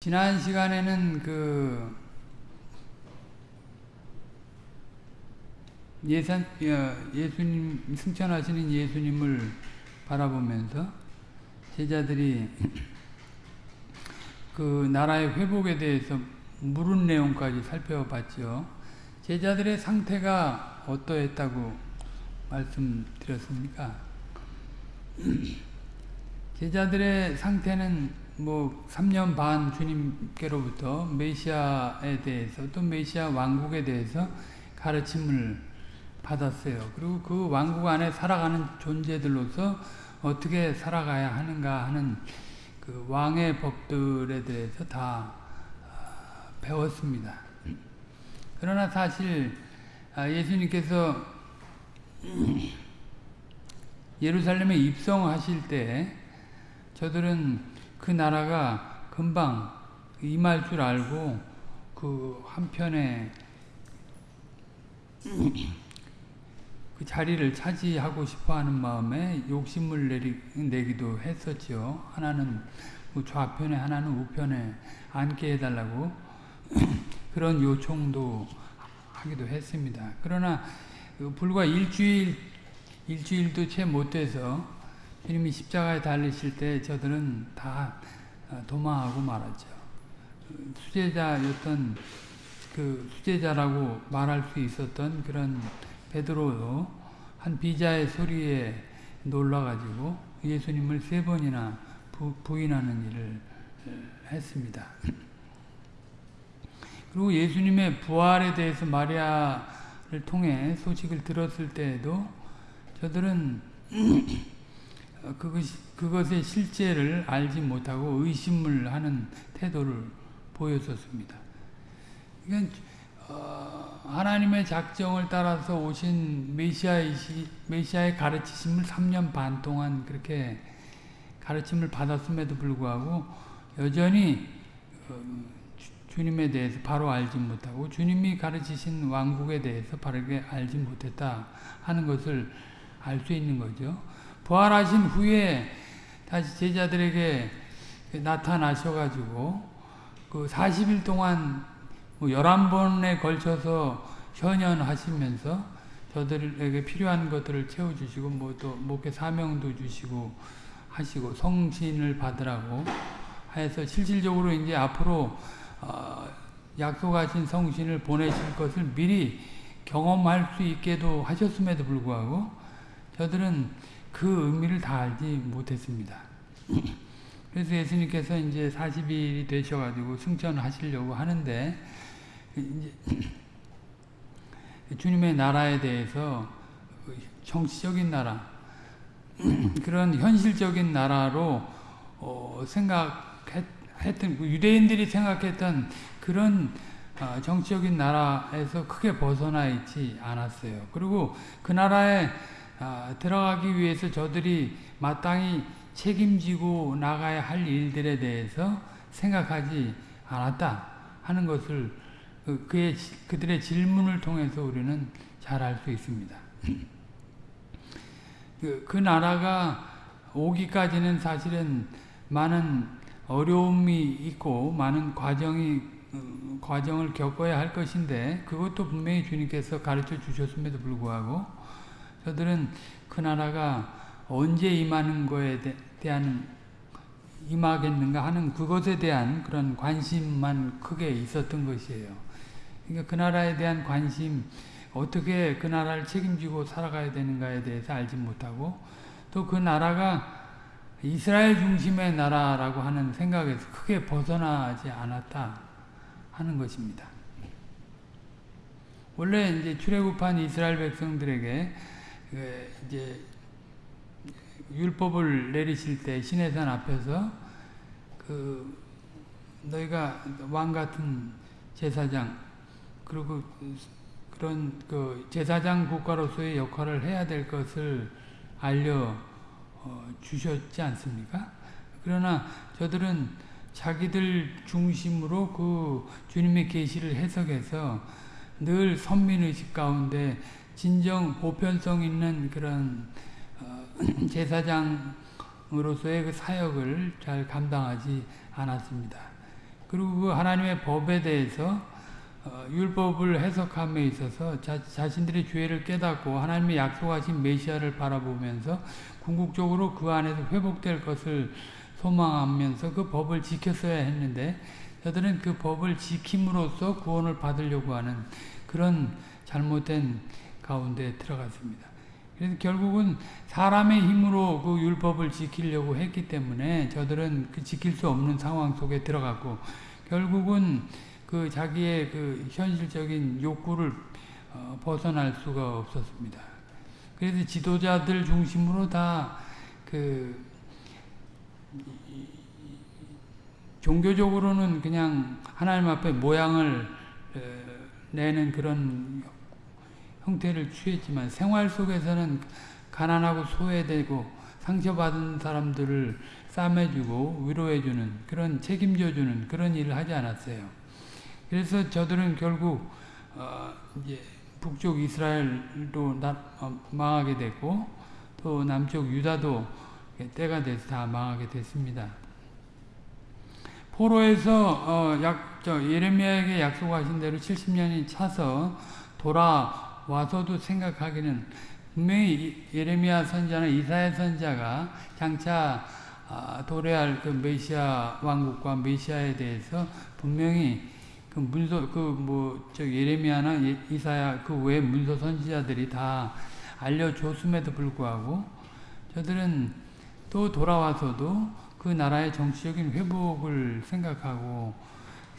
지난 시간에는 그 예산 어, 예수님 승천하시는 예수님을 바라보면서 제자들이 그 나라의 회복에 대해서 물은 내용까지 살펴봤죠. 제자들의 상태가 어떠했다고 말씀드렸습니까? 제자들의 상태는 뭐 3년 반 주님께로부터 메시아에 대해서 또 메시아 왕국에 대해서 가르침을 받았어요. 그리고 그 왕국 안에 살아가는 존재들로서 어떻게 살아가야 하는가 하는 그 왕의 법들에 대해서 다 배웠습니다. 그러나 사실 예수님께서 예루살렘에 입성하실 때 저들은 그 나라가 금방 임할 줄 알고 그 한편에 그 자리를 차지하고 싶어하는 마음에 욕심을 내리, 내기도 했었죠. 하나는 좌편에 하나는 우편에 앉게 해달라고 그런 요청도 하기도 했습니다. 그러나 불과 일주일 일주일도 채 못 돼서 주님이 십자가에 달리실 때 저들은 다 도망하고 말았죠. 수제자였던 그 수제자라고 말할 수 있었던 그런 베드로도 한 비자의 소리에 놀라가지고 예수님을 세 번이나 부, 부인하는 일을 했습니다. 그리고 예수님의 부활에 대해서 마리아를 통해 소식을 들었을 때에도 저들은 그것이, 그것의 실제를 알지 못하고 의심을 하는 태도를 보였었습니다. 그러니까 어, 하나님의 작정을 따라서 오신 메시아의, 메시아의 가르치심을 3년 반 동안 그렇게 가르침을 받았음에도 불구하고 여전히 어, 주 님에 대해서 바로 알지 못하고 주님이 가르치신 왕국에 대해서 바르게 알지 못했다 하는 것을 알 수 있는 거죠. 부활하신 후에 다시 제자들에게 나타나셔가지고 그 40일 동안 뭐 11번에 걸쳐서 현현하시면서 저들에게 필요한 것들을 채워주시고 뭐 또 목회 사명도 주시고 하시고 성신을 받으라고 해서 실질적으로 이제 앞으로 어 약속하신 성신을 보내실 것을 미리 경험할 수 있게도 하셨음에도 불구하고 저들은 그 의미를 다 알지 못했습니다. 그래서 예수님께서 이제 40일이 되셔가지고 승천하시려고 하는데 주님의 나라에 대해서 정치적인 나라 그런 현실적인 나라로 어 생각했던 유대인들이 생각했던 그런 어 정치적인 나라에서 크게 벗어나 있지 않았어요. 그리고 그 나라에 아, 들어가기 위해서 저들이 마땅히 책임지고 나가야 할 일들에 대해서 생각하지 않았다 하는 것을 그, 그의, 그들의 질문을 통해서 우리는 잘 알 수 있습니다. 그, 그 나라가 오기까지는 사실은 많은 어려움이 있고 많은 과정이 어, 과정을 겪어야 할 것인데 그것도 분명히 주님께서 가르쳐 주셨음에도 불구하고 저들은 그 나라가 언제 임하는 거에 대한 임하겠는가 하는 그것에 대한 그런 관심만 크게 있었던 것이에요. 그러니까 그 나라에 대한 관심, 어떻게 그 나라를 책임지고 살아가야 되는가에 대해서 알지 못하고 또 그 나라가 이스라엘 중심의 나라라고 하는 생각에서 크게 벗어나지 않았다 하는 것입니다. 원래 이제 출애굽한 이스라엘 백성들에게 그 이제 율법을 내리실 때 시내산 앞에서 그 너희가 왕 같은 제사장 그리고 그런 그 제사장 국가로서의 역할을 해야 될 것을 알려 어 주셨지 않습니까? 그러나 저들은 자기들 중심으로 그 주님의 계시를 해석해서 늘 선민의식 가운데 진정 보편성 있는 그런 어, 제사장으로서의 그 사역을 잘 감당하지 않았습니다. 그리고 그 하나님의 법에 대해서 어, 율법을 해석함에 있어서 자, 자신들의 죄를 깨닫고 하나님의 약속하신 메시아를 바라보면서 궁극적으로 그 안에서 회복될 것을 소망하면서 그 법을 지켰어야 했는데 저들은 그 법을 지킴으로써 구원을 받으려고 하는 그런 잘못된 가운데 들어갔습니다. 그래서 결국은 사람의 힘으로 그 율법을 지키려고 했기 때문에 저들은 그 지킬 수 없는 상황 속에 들어갔고 결국은 그 자기의 그 현실적인 욕구를 어, 벗어날 수가 없었습니다. 그래서 지도자들 중심으로 다그 종교적으로는 그냥 하나님 앞에 모양을 내는 그런 형태를 취했지만 생활 속에서는 가난하고 소외되고 상처받은 사람들을 싸매주고 위로해주는 그런 책임져주는 그런 일을 하지 않았어요. 그래서 저들은 결국 어 이제 북쪽 이스라엘도 나, 어 망하게 됐고 또 남쪽 유다도 때가 돼서 다 망하게 됐습니다. 포로에서 어, 약, 저 예레미야에게 약속하신 대로 70년이 차서 돌아 와서도 생각하기는 분명히 예레미야 선자나 이사야 선자가 장차 아, 도래할 그 메시아 왕국과 메시아에 대해서 분명히 그 문서 그 뭐 저 예레미야나 예, 이사야 그 외 문서 선지자들이 다 알려줬음에도 불구하고 저들은 또 돌아와서도 그 나라의 정치적인 회복을 생각하고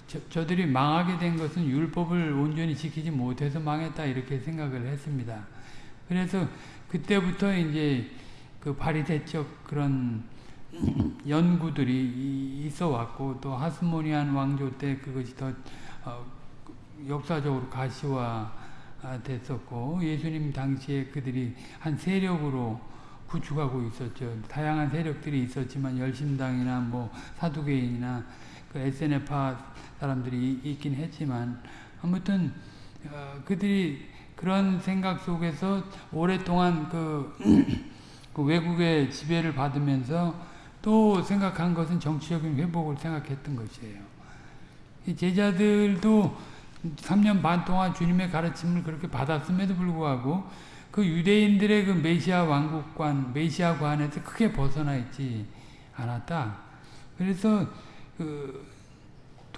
저, 저들이 망하게 된 것은 율법을 온전히 지키지 못해서 망했다 이렇게 생각을 했습니다. 그래서 그때부터 이제 그 바리새적 그런 연구들이 있어 왔고 또 하스모니안 왕조 때 그것이 더 어, 역사적으로 가시화 됐었고 예수님 당시에 그들이 한 세력으로 구축하고 있었죠. 다양한 세력들이 있었지만 열심당이나 뭐 사두개인이나 그 SNF파 사람들이 있긴 했지만 아무튼 어, 그들이 그런 생각 속에서 오랫동안 그, 그 외국의 지배를 받으면서 또 생각한 것은 정치적인 회복을 생각했던 것이에요. 제자들도 3년 반 동안 주님의 가르침을 그렇게 받았음에도 불구하고 그 유대인들의 그 메시아 왕국관, 메시아관에서 크게 벗어나 있지 않았다. 그래서 그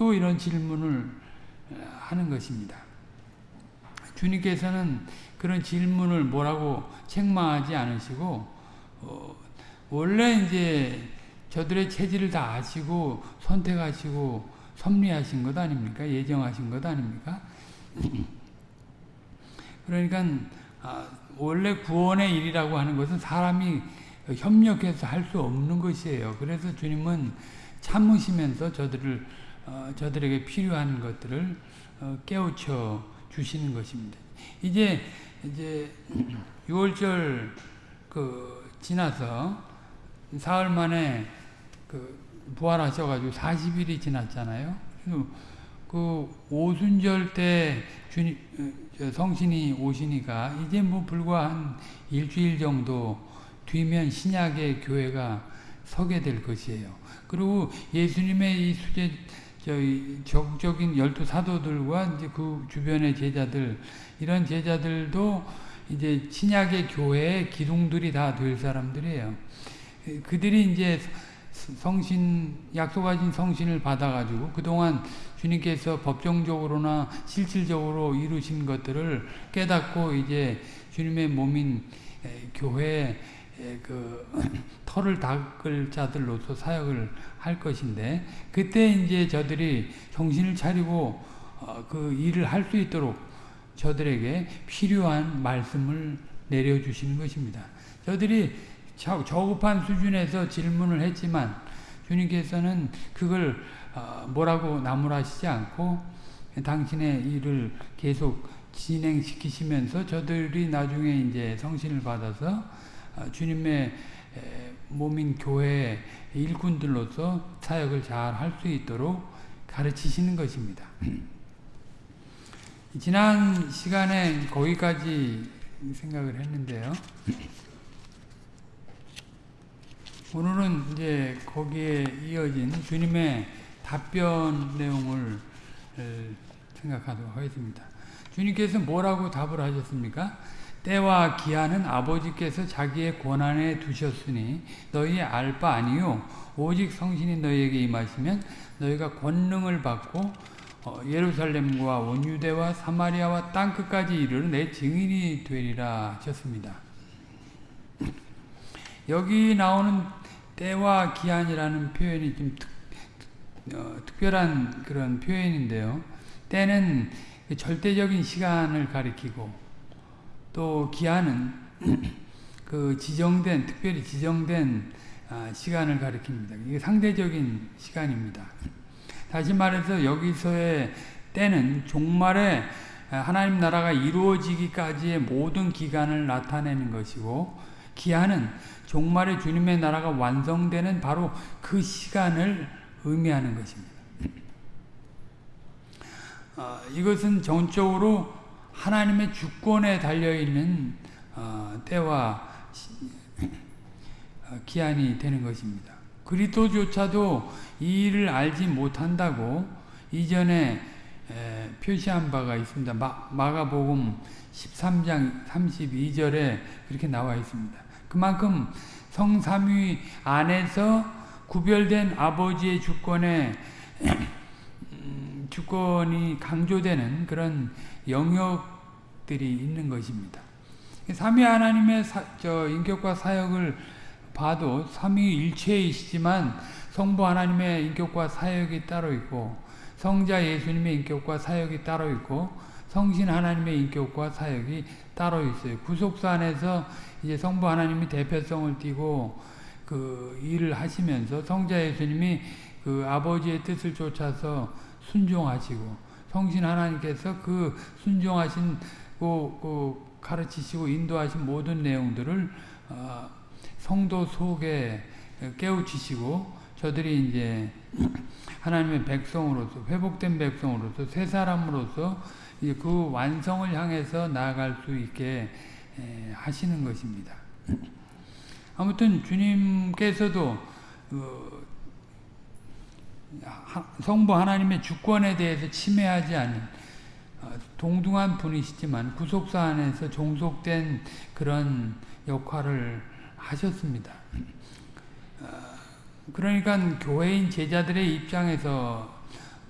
또 이런 질문을 하는 것입니다. 주님께서는 그런 질문을 뭐라고 책망하지 않으시고 어, 원래 이제 저들의 체질을 다 아시고 선택하시고 섭리하신 것 아닙니까? 예정하신 것 아닙니까? 그러니까 아, 원래 구원의 일이라고 하는 것은 사람이 협력해서 할 수 없는 것이에요. 그래서 주님은 참으시면서 저들을 어, 저들에게 필요한 것들을 어, 깨우쳐 주시는 것입니다. 이제 이제 6월절 그 지나서 사흘 만에 그 부활하셔가지고 40일이 지났잖아요. 그 오순절 때 주님 성신이 오시니까 이제 뭐 불과 한 일주일 정도 뒤면 신약의 교회가 서게 될 것이에요. 그리고 예수님의 이 수제 저희 적적인 열두 사도들과 이제 그 주변의 제자들 이런 제자들도 이제 신약의 교회의 기둥들이 다 될 사람들이에요. 그들이 이제 성신 약속하신 성신을 받아가지고 그동안 주님께서 법정적으로나 실질적으로 이루신 것들을 깨닫고 이제 주님의 몸인 교회 그 털을 닦을 자들로서 사역을 할 것인데 그때 이제 저들이 정신을 차리고 어, 그 일을 할 수 있도록 저들에게 필요한 말씀을 내려주시는 것입니다. 저들이 저급한 수준에서 질문을 했지만 주님께서는 그걸 어, 뭐라고 나무라시지 않고 당신의 일을 계속 진행시키시면서 저들이 나중에 이제 성신을 받아서 어, 주님의 몸인 교회 일꾼들로서 사역을 잘 할 수 있도록 가르치시는 것입니다. 지난 시간에 거기까지 생각을 했는데요. 오늘은 이제 거기에 이어진 주님의 답변 내용을 생각하도록 하겠습니다. 주님께서 뭐라고 답을 하셨습니까? 때와 기한은 아버지께서 자기의 권한에 두셨으니 너희 알 바 아니요 오직 성신이 너희에게 임하시면 너희가 권능을 받고 어, 예루살렘과 원유대와 사마리아와 땅 끝까지 이르는 내 증인이 되리라 하셨습니다. 여기 나오는 때와 기한이라는 표현이 좀 특, 어, 특별한 그런 표현인데요. 때는 절대적인 시간을 가리키고 또 기한은 그 지정된 특별히 지정된 아, 시간을 가리킵니다. 이게 상대적인 시간입니다. 다시 말해서 여기서의 때는 종말에 하나님 나라가 이루어지기까지의 모든 기간을 나타내는 것이고 기한은 종말에 주님의 나라가 완성되는 바로 그 시간을 의미하는 것입니다. 어, 이것은 전적으로 하나님의 주권에 달려있는 어, 때와 어, 기한이 되는 것입니다. 그리스도조차도 이 일을 알지 못한다고 이전에 에, 표시한 바가 있습니다. 마, 마가복음 13장 32절에 그렇게 나와 있습니다. 그만큼 성삼위 안에서 구별된 아버지의 주권에 음, 주권이 강조되는 그런 영역들이 있는 것입니다. 삼위 하나님의 사, 저 인격과 사역을 봐도 삼위일체이시지만 성부 하나님의 인격과 사역이 따로 있고 성자 예수님의 인격과 사역이 따로 있고 성신 하나님의 인격과 사역이 따로 있어요. 구속사 안에서 이제 성부 하나님이 대표성을 띠고 그 일을 하시면서 성자 예수님이 그 아버지의 뜻을 쫓아서 순종하시고 성신 하나님께서 그 순종하신 그, 그 가르치시고 인도하신 모든 내용들을 어, 성도 속에 깨우치시고 저들이 이제 하나님의 백성으로서 회복된 백성으로서 새 사람으로서 이제 그 완성을 향해서 나아갈 수 있게 하시는 것입니다. 아무튼 주님께서도 그 성부 하나님의 주권에 대해서 침해하지 않는 어, 동등한 분이시지만 구속사 안에서 종속된 그런 역할을 하셨습니다. 어, 그러니까 교회인 제자들의 입장에서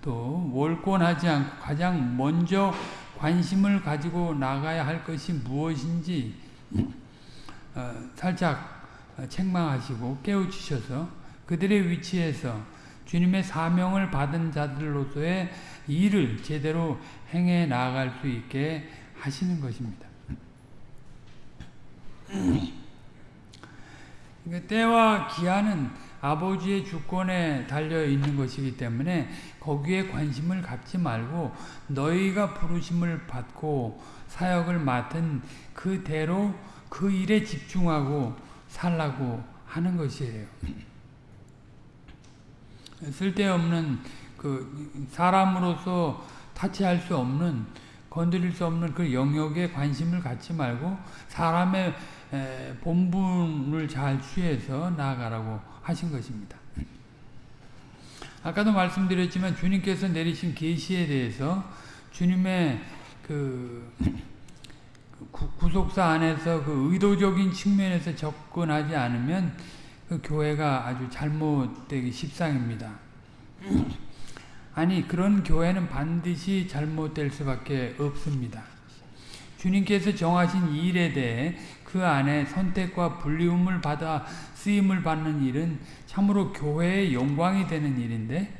또 월권하지 않고 가장 먼저 관심을 가지고 나가야 할 것이 무엇인지 어, 살짝 책망하시고 깨우치셔서 그들의 위치에서 주님의 사명을 받은 자들로서의 일을 제대로 행해 나아갈 수 있게 하시는 것입니다. 그러니까 때와 기한은 아버지의 주권에 달려 있는 것이기 때문에 거기에 관심을 갖지 말고 너희가 부르심을 받고 사역을 맡은 그대로 그 일에 집중하고 살라고 하는 것이에요. 쓸데없는 그 사람으로서 타치할 수 없는 건드릴 수 없는 그 영역에 관심을 갖지 말고 사람의 본분을 잘 취해서 나아가라고 하신 것입니다. 아까도 말씀드렸지만 주님께서 내리신 계시에 대해서 주님의 그 구속사 안에서 그 의도적인 측면에서 접근하지 않으면 그 교회가 아주 잘못되기 십상입니다. 아니 그런 교회는 반드시 잘못될 수밖에 없습니다. 주님께서 정하신 일에 대해 그 안에 선택과 불리움을 받아 쓰임을 받는 일은 참으로 교회의 영광이 되는 일인데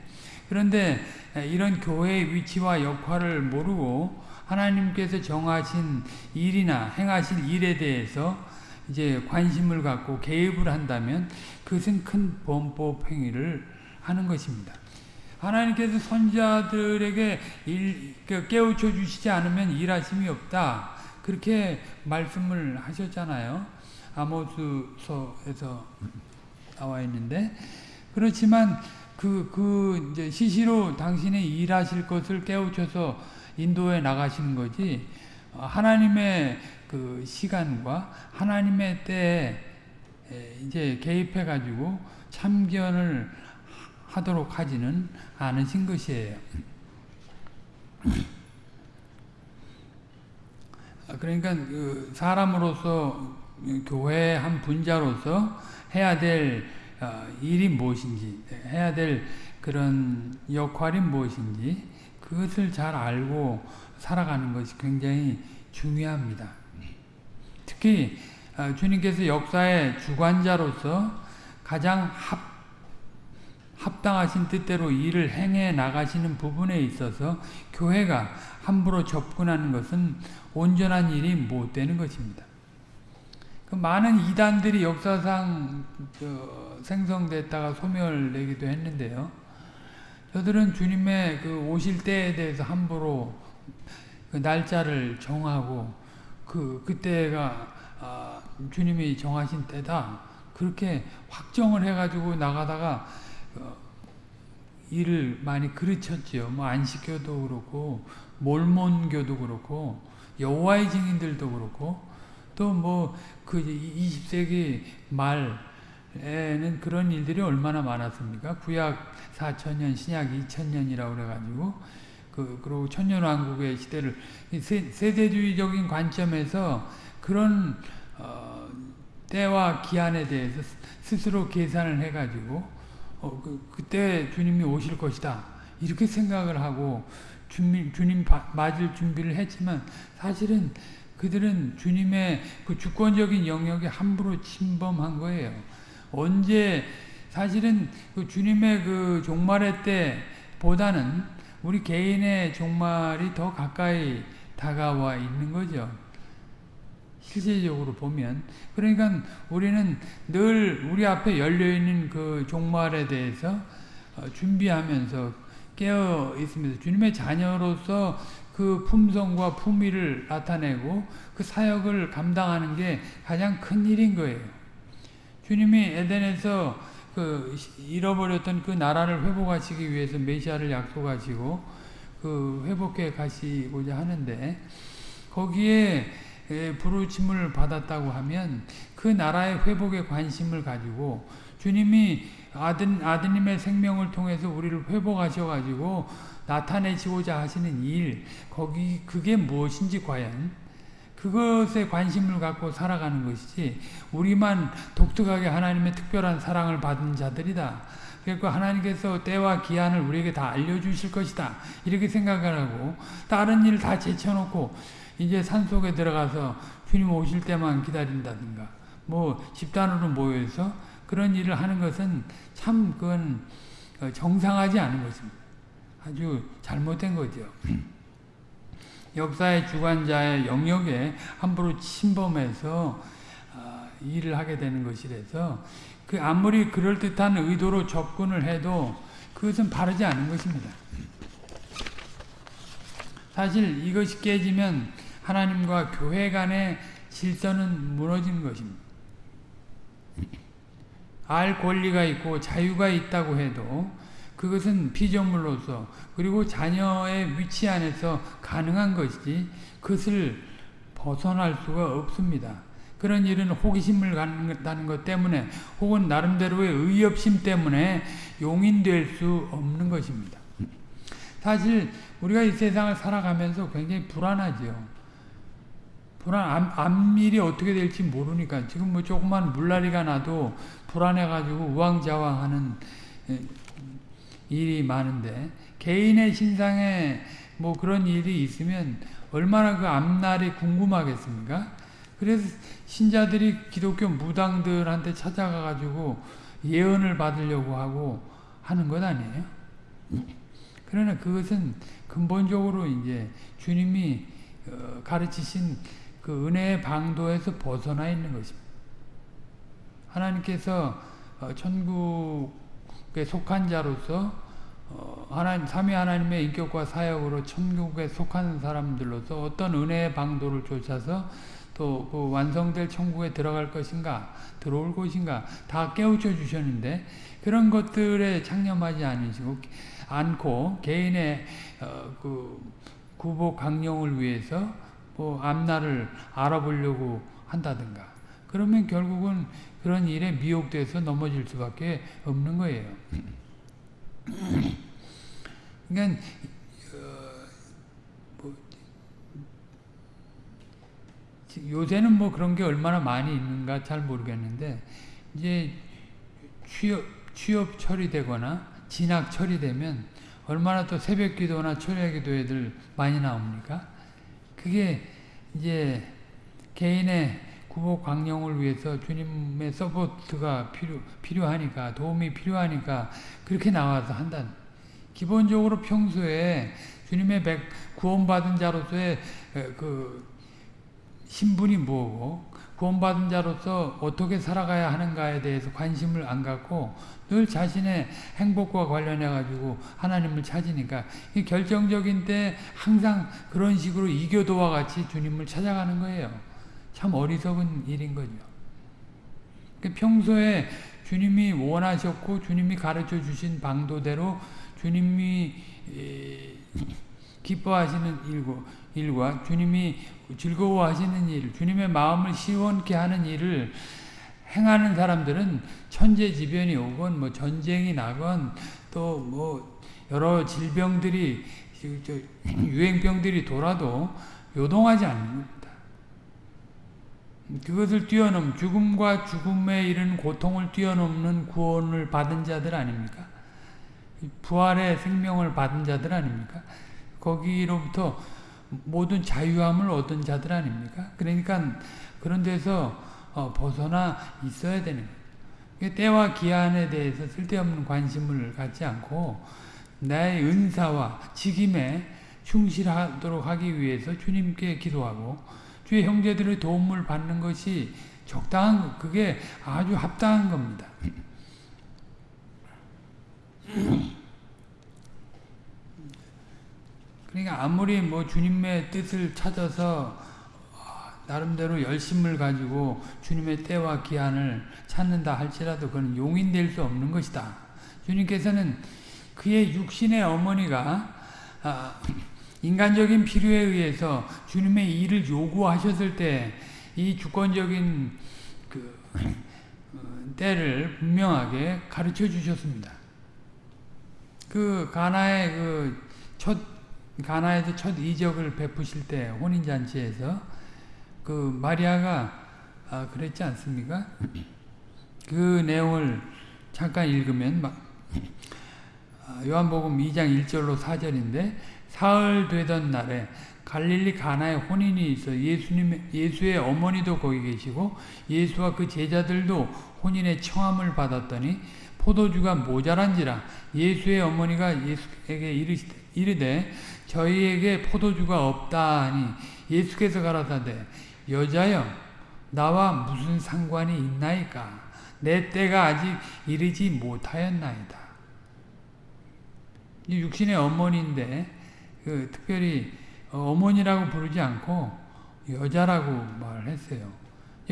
그런데 이런 교회의 위치와 역할을 모르고 하나님께서 정하신 일이나 행하실 일에 대해서 이제 관심을 갖고 개입을 한다면 그것은 큰 범법 행위를 하는 것입니다. 하나님께서 선자들에게 일, 그 깨우쳐 주시지 않으면 일하심이 없다. 그렇게 말씀을 하셨잖아요. 아모스서에서 나와 있는데 그렇지만 그, 그, 이제 시시로 당신이 일하실 것을 깨우쳐서 인도에 나가시는 거지, 하나님의 그 시간과 하나님의 때에 이제 개입해 가지고 참견을 하도록 하지는 않으신 것이에요. 그러니까 그 사람으로서 교회 한 분자로서 해야 될 어, 일이 무엇인지 해야 될 그런 역할이 무엇인지 그것을 잘 알고 살아가는 것이 굉장히 중요합니다. 특히 어, 주님께서 역사의 주관자로서 가장 합, 합당하신 뜻대로 일을 행해 나가시는 부분에 있어서 교회가 함부로 접근하는 것은 온전한 일이 못 되는 것입니다. 그 많은 이단들이 역사상 생성됐다가 소멸되기도 했는데요. 저들은 주님의 그 오실 때에 대해서 함부로 그 날짜를 정하고 그 그때가 아, 주님이 정하신 때다 그렇게 확정을 해가지고 나가다가 어, 일을 많이 그르쳤지요. 뭐 안식교도 그렇고 몰몬교도 그렇고 여호와의 증인들도 그렇고 또 뭐 그 20세기 말에는 그런 일들이 얼마나 많았습니까? 구약 4천년, 신약 2천년이라고 그래가지고 그 그리고 천년왕국의 시대를 세, 대주의적인 관점에서 그런 어, 때와 기한에 대해서 스스로 계산을 해가지고 어, 그, 그때 주님이 오실 것이다 이렇게 생각을 하고 주님, 주님 맞을 준비를 했지만 사실은 그들은 주님의 그 주권적인 영역에 함부로 침범한 거예요. 언제 사실은 그 주님의 그 종말의 때보다는 우리 개인의 종말이 더 가까이 다가와 있는 거죠. 실제적으로 보면 그러니까 우리는 늘 우리 앞에 열려 있는 그 종말에 대해서 어, 준비하면서 깨어 있습니다. 주님의 자녀로서 그 품성과 품위를 나타내고 그 사역을 감당하는 게 가장 큰 일인 거예요. 주님이 에덴에서 그 잃어버렸던 그 나라를 회복하시기 위해서 메시아를 약속하시고 그 회복해 가시고자 하는데 거기에 부르침을 받았다고 하면 그 나라의 회복에 관심을 가지고 주님이 아들, 아드님의 생명을 통해서 우리를 회복하셔가지고 나타내시고자 하시는 일, 거기, 그게 무엇인지 과연, 그것에 관심을 갖고 살아가는 것이지, 우리만 독특하게 하나님의 특별한 사랑을 받은 자들이다. 그러니까 하나님께서 때와 기한을 우리에게 다 알려주실 것이다. 이렇게 생각을 하고, 다른 일 다 제쳐놓고, 이제 산속에 들어가서 주님 오실 때만 기다린다든가, 뭐, 집단으로 모여서 그런 일을 하는 것은 참 그건 어, 정상하지 않은 것입니다. 아주 잘못된 거죠. 역사의 주관자의 영역에 함부로 침범해서 어, 일을 하게 되는 것이라서 그 아무리 그럴듯한 의도로 접근을 해도 그것은 바르지 않은 것입니다. 사실 이것이 깨지면 하나님과 교회 간의 질서는 무너지는 것입니다. 알 권리가 있고 자유가 있다고 해도 그것은 피조물로서 그리고 자녀의 위치 안에서 가능한 것이지 그것을 벗어날 수가 없습니다. 그런 일은 호기심을 갖는다는 것 때문에 혹은 나름대로의 의협심 때문에 용인될 수 없는 것입니다. 사실 우리가 이 세상을 살아가면서 굉장히 불안하죠. 불안, 암, 암일이 어떻게 될지 모르니까 지금 뭐 조그만 물난리가 나도 불안해가지고 우왕좌왕하는 일이 많은데 개인의 신상에 뭐 그런 일이 있으면 얼마나 그 앞날이 궁금하겠습니까? 그래서 신자들이 기독교 무당들한테 찾아가가지고 예언을 받으려고 하고 하는 것 아니에요? 그러나 그것은 근본적으로 이제 주님이 어, 가르치신 그 은혜의 방도에서 벗어나 있는 것입니다. 하나님께서 어, 천국에 속한 자로서 어, 하나님 삼위 하나님의 인격과 사역으로 천국에 속한 사람들로서 어떤 은혜의 방도를 쫓아서 또 그 완성될 천국에 들어갈 것인가 들어올 것인가 다 깨우쳐 주셨는데 그런 것들에 창념하지 않으시고 않고 개인의 어, 그 구복 강령을 위해서 뭐 앞날을 알아보려고 한다든가 그러면 결국은 그런 일에 미혹돼서 넘어질 수밖에 없는 거예요. 그러니까 어, 뭐, 요새는 뭐 그런 게 얼마나 많이 있는가 잘 모르겠는데 이제 취업 취업 처리되거나 진학 처리되면 얼마나 또 새벽 기도나 철야 기도회들 많이 나옵니까? 그게 이제 개인의 구복 광령을 위해서 주님의 support가 필요, 필요하니까 도움이 필요하니까 그렇게 나와서 한다. 기본적으로 평소에 주님의 백, 구원받은 자로서의 그 신분이 뭐고 구원받은 자로서 어떻게 살아가야 하는가에 대해서 관심을 안 갖고 늘 자신의 행복과 관련해 가지고 하나님을 찾으니까 이 결정적인 때 항상 그런 식으로 이교도와 같이 주님을 찾아가는 거예요. 참 어리석은 일인 거죠. 그 평소에 주님이 원하셨고 주님이 가르쳐 주신 방도대로 주님이 기뻐하시는 일과, 일과 주님이 즐거워하시는 일, 주님의 마음을 시원케 하는 일을 행하는 사람들은 천재지변이 오건 뭐 전쟁이 나건 또 뭐 여러 질병들이 유행병들이 돌아도 요동하지 않습니다. 그것을 뛰어넘 죽음과 죽음에 이른 고통을 뛰어넘는 구원을 받은 자들 아닙니까? 부활의 생명을 받은 자들 아닙니까? 거기로부터 모든 자유함을 얻은 자들 아닙니까? 그러니까 그런 데서 어, 벗어나 있어야 되는 거예요. 때와 기한에 대해서 쓸데없는 관심을 갖지 않고 나의 은사와 직임에 충실하도록 하기 위해서 주님께 기도하고 주의 형제들의 도움을 받는 것이 적당한 그게 아주 합당한 겁니다. 그러니까 아무리 뭐 주님의 뜻을 찾아서 나름대로 열심을 가지고 주님의 때와 기한을 찾는다 할지라도 그건 용인될 수 없는 것이다. 주님께서는 그의 육신의 어머니가 아, 인간적인 필요에 의해서 주님의 일을 요구하셨을 때 이 주권적인 그 어, 때를 분명하게 가르쳐 주셨습니다. 그 가나의 그 첫 가나에서 첫 이적을 베푸실 때 혼인 잔치에서 그 마리아가 아, 그랬지 않습니까? 그 내용을 잠깐 읽으면 아, 요한복음 2장 1절로 4절인데 사흘 되던 날에 갈릴리 가나에 혼인이 있어 예수님 예수의 어머니도 거기 계시고 예수와 그 제자들도 혼인의 청함을 받았더니 포도주가 모자란지라 예수의 어머니가 예수에게 이르되 저희에게 포도주가 없다 하니 예수께서 가라사대 여자여 나와 무슨 상관이 있나이까 내 때가 아직 이르지 못하였나이다. 육신의 어머니인데 그 특별히 어머니라고 부르지 않고 여자라고 말을 했어요.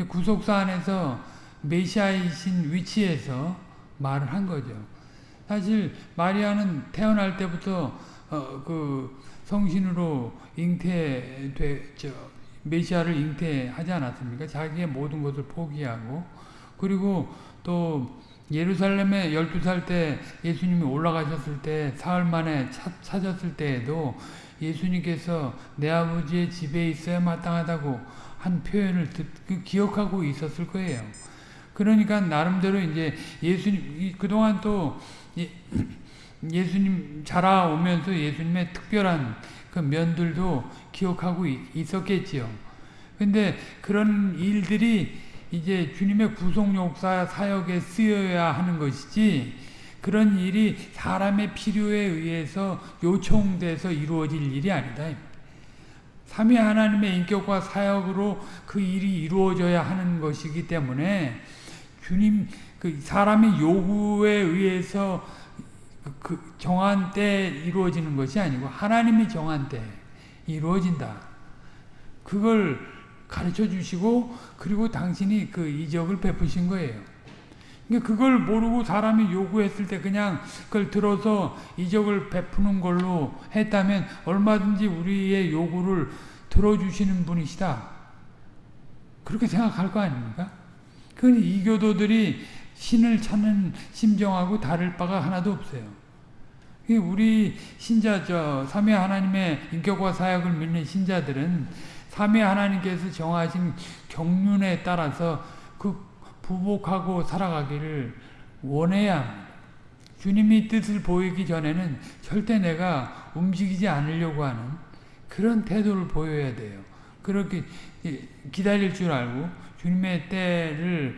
구속사 안에서 메시아이신 위치에서 말을 한 거죠. 사실 마리아는 태어날 때부터 어, 그 성신으로 잉태돼 메시아를 잉태하지 않았습니까? 자기의 모든 것을 포기하고 그리고 또 예루살렘에 12살 때 예수님이 올라가셨을 때 사흘 만에 찾, 찾았을 때에도 예수님께서 내 아버지의 집에 있어야 마땅하다고 한 표현을 듣, 그 기억하고 있었을 거예요. 그러니까 나름대로 이제 예수님 그동안 또 예, 예수님 자라오면서 예수님의 특별한 그 면들도 기억하고 있 었겠지요. 근데 그런 일들이 이제 주님의 구속 역사 사역에 쓰여야 하는 것이지 그런 일이 사람의 필요에 의해서 요청돼서 이루어질 일이 아니다. 삼위 하나님의 인격과 사역으로 그 일이 이루어져야 하는 것이기 때문에 주님 그 사람의 요구에 의해서 그 정한 때 이루어지는 것이 아니고 하나님이 정한 때 이루어진다. 그걸 가르쳐 주시고 그리고 당신이 그 이적을 베푸신 거예요. 그러니까 그걸 모르고 사람이 요구했을 때 그냥 그걸 들어서 이적을 베푸는 걸로 했다면 얼마든지 우리의 요구를 들어주시는 분이시다. 그렇게 생각할 거 아닙니까? 그 이교도들이 신을 찾는 심정하고 다를 바가 하나도 없어요. 우리 신자 저 삼위 하나님의 인격과 사역을 믿는 신자들은 삼위 하나님께서 정하신 경륜에 따라서 그 부복하고 살아가기를 원해야 합니다. 주님이 뜻을 보이기 전에는 절대 내가 움직이지 않으려고 하는 그런 태도를 보여야 돼요. 그렇게 기다릴 줄 알고 주님의 때를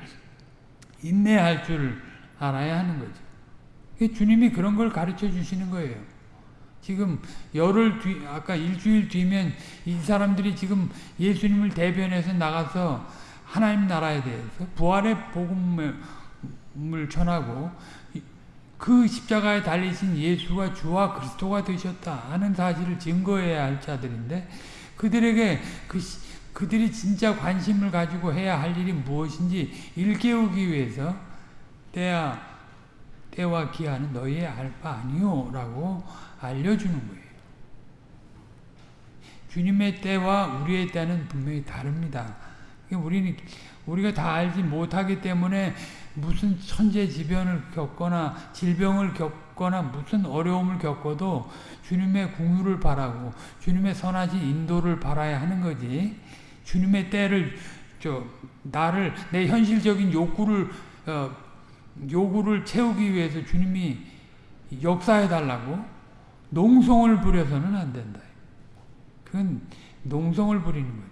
인내할 줄 알아야 하는 거죠. 주님이 그런 걸 가르쳐 주시는 거예요. 지금 열흘 뒤, 아까 일주일 뒤면 이 사람들이 지금 예수님을 대변해서 나가서 하나님 나라에 대해서 부활의 복음을 전하고 그 십자가에 달리신 예수가 주와 그리스도가 되셨다 하는 사실을 증거해야 할 자들인데 그들에게 그 그들이 진짜 관심을 가지고 해야 할 일이 무엇인지 일깨우기 위해서 때야 때와 기한은 너희의 알바 아니요 라고 알려주는 거예요. 주님의 때와 우리의 때는 분명히 다릅니다. 우리는 우리가 다 알지 못하기 때문에 무슨 천재지변을 겪거나 질병을 겪거나 무슨 어려움을 겪어도 주님의 궁유를 바라고 주님의 선하신 인도를 바라야 하는 거지. 주님의 때를 저 나를 내 현실적인 욕구를 어, 요구를 채우기 위해서 주님이 역사해 달라고 농성을 부려서는 안 된다. 그건 농성을 부리는 거죠.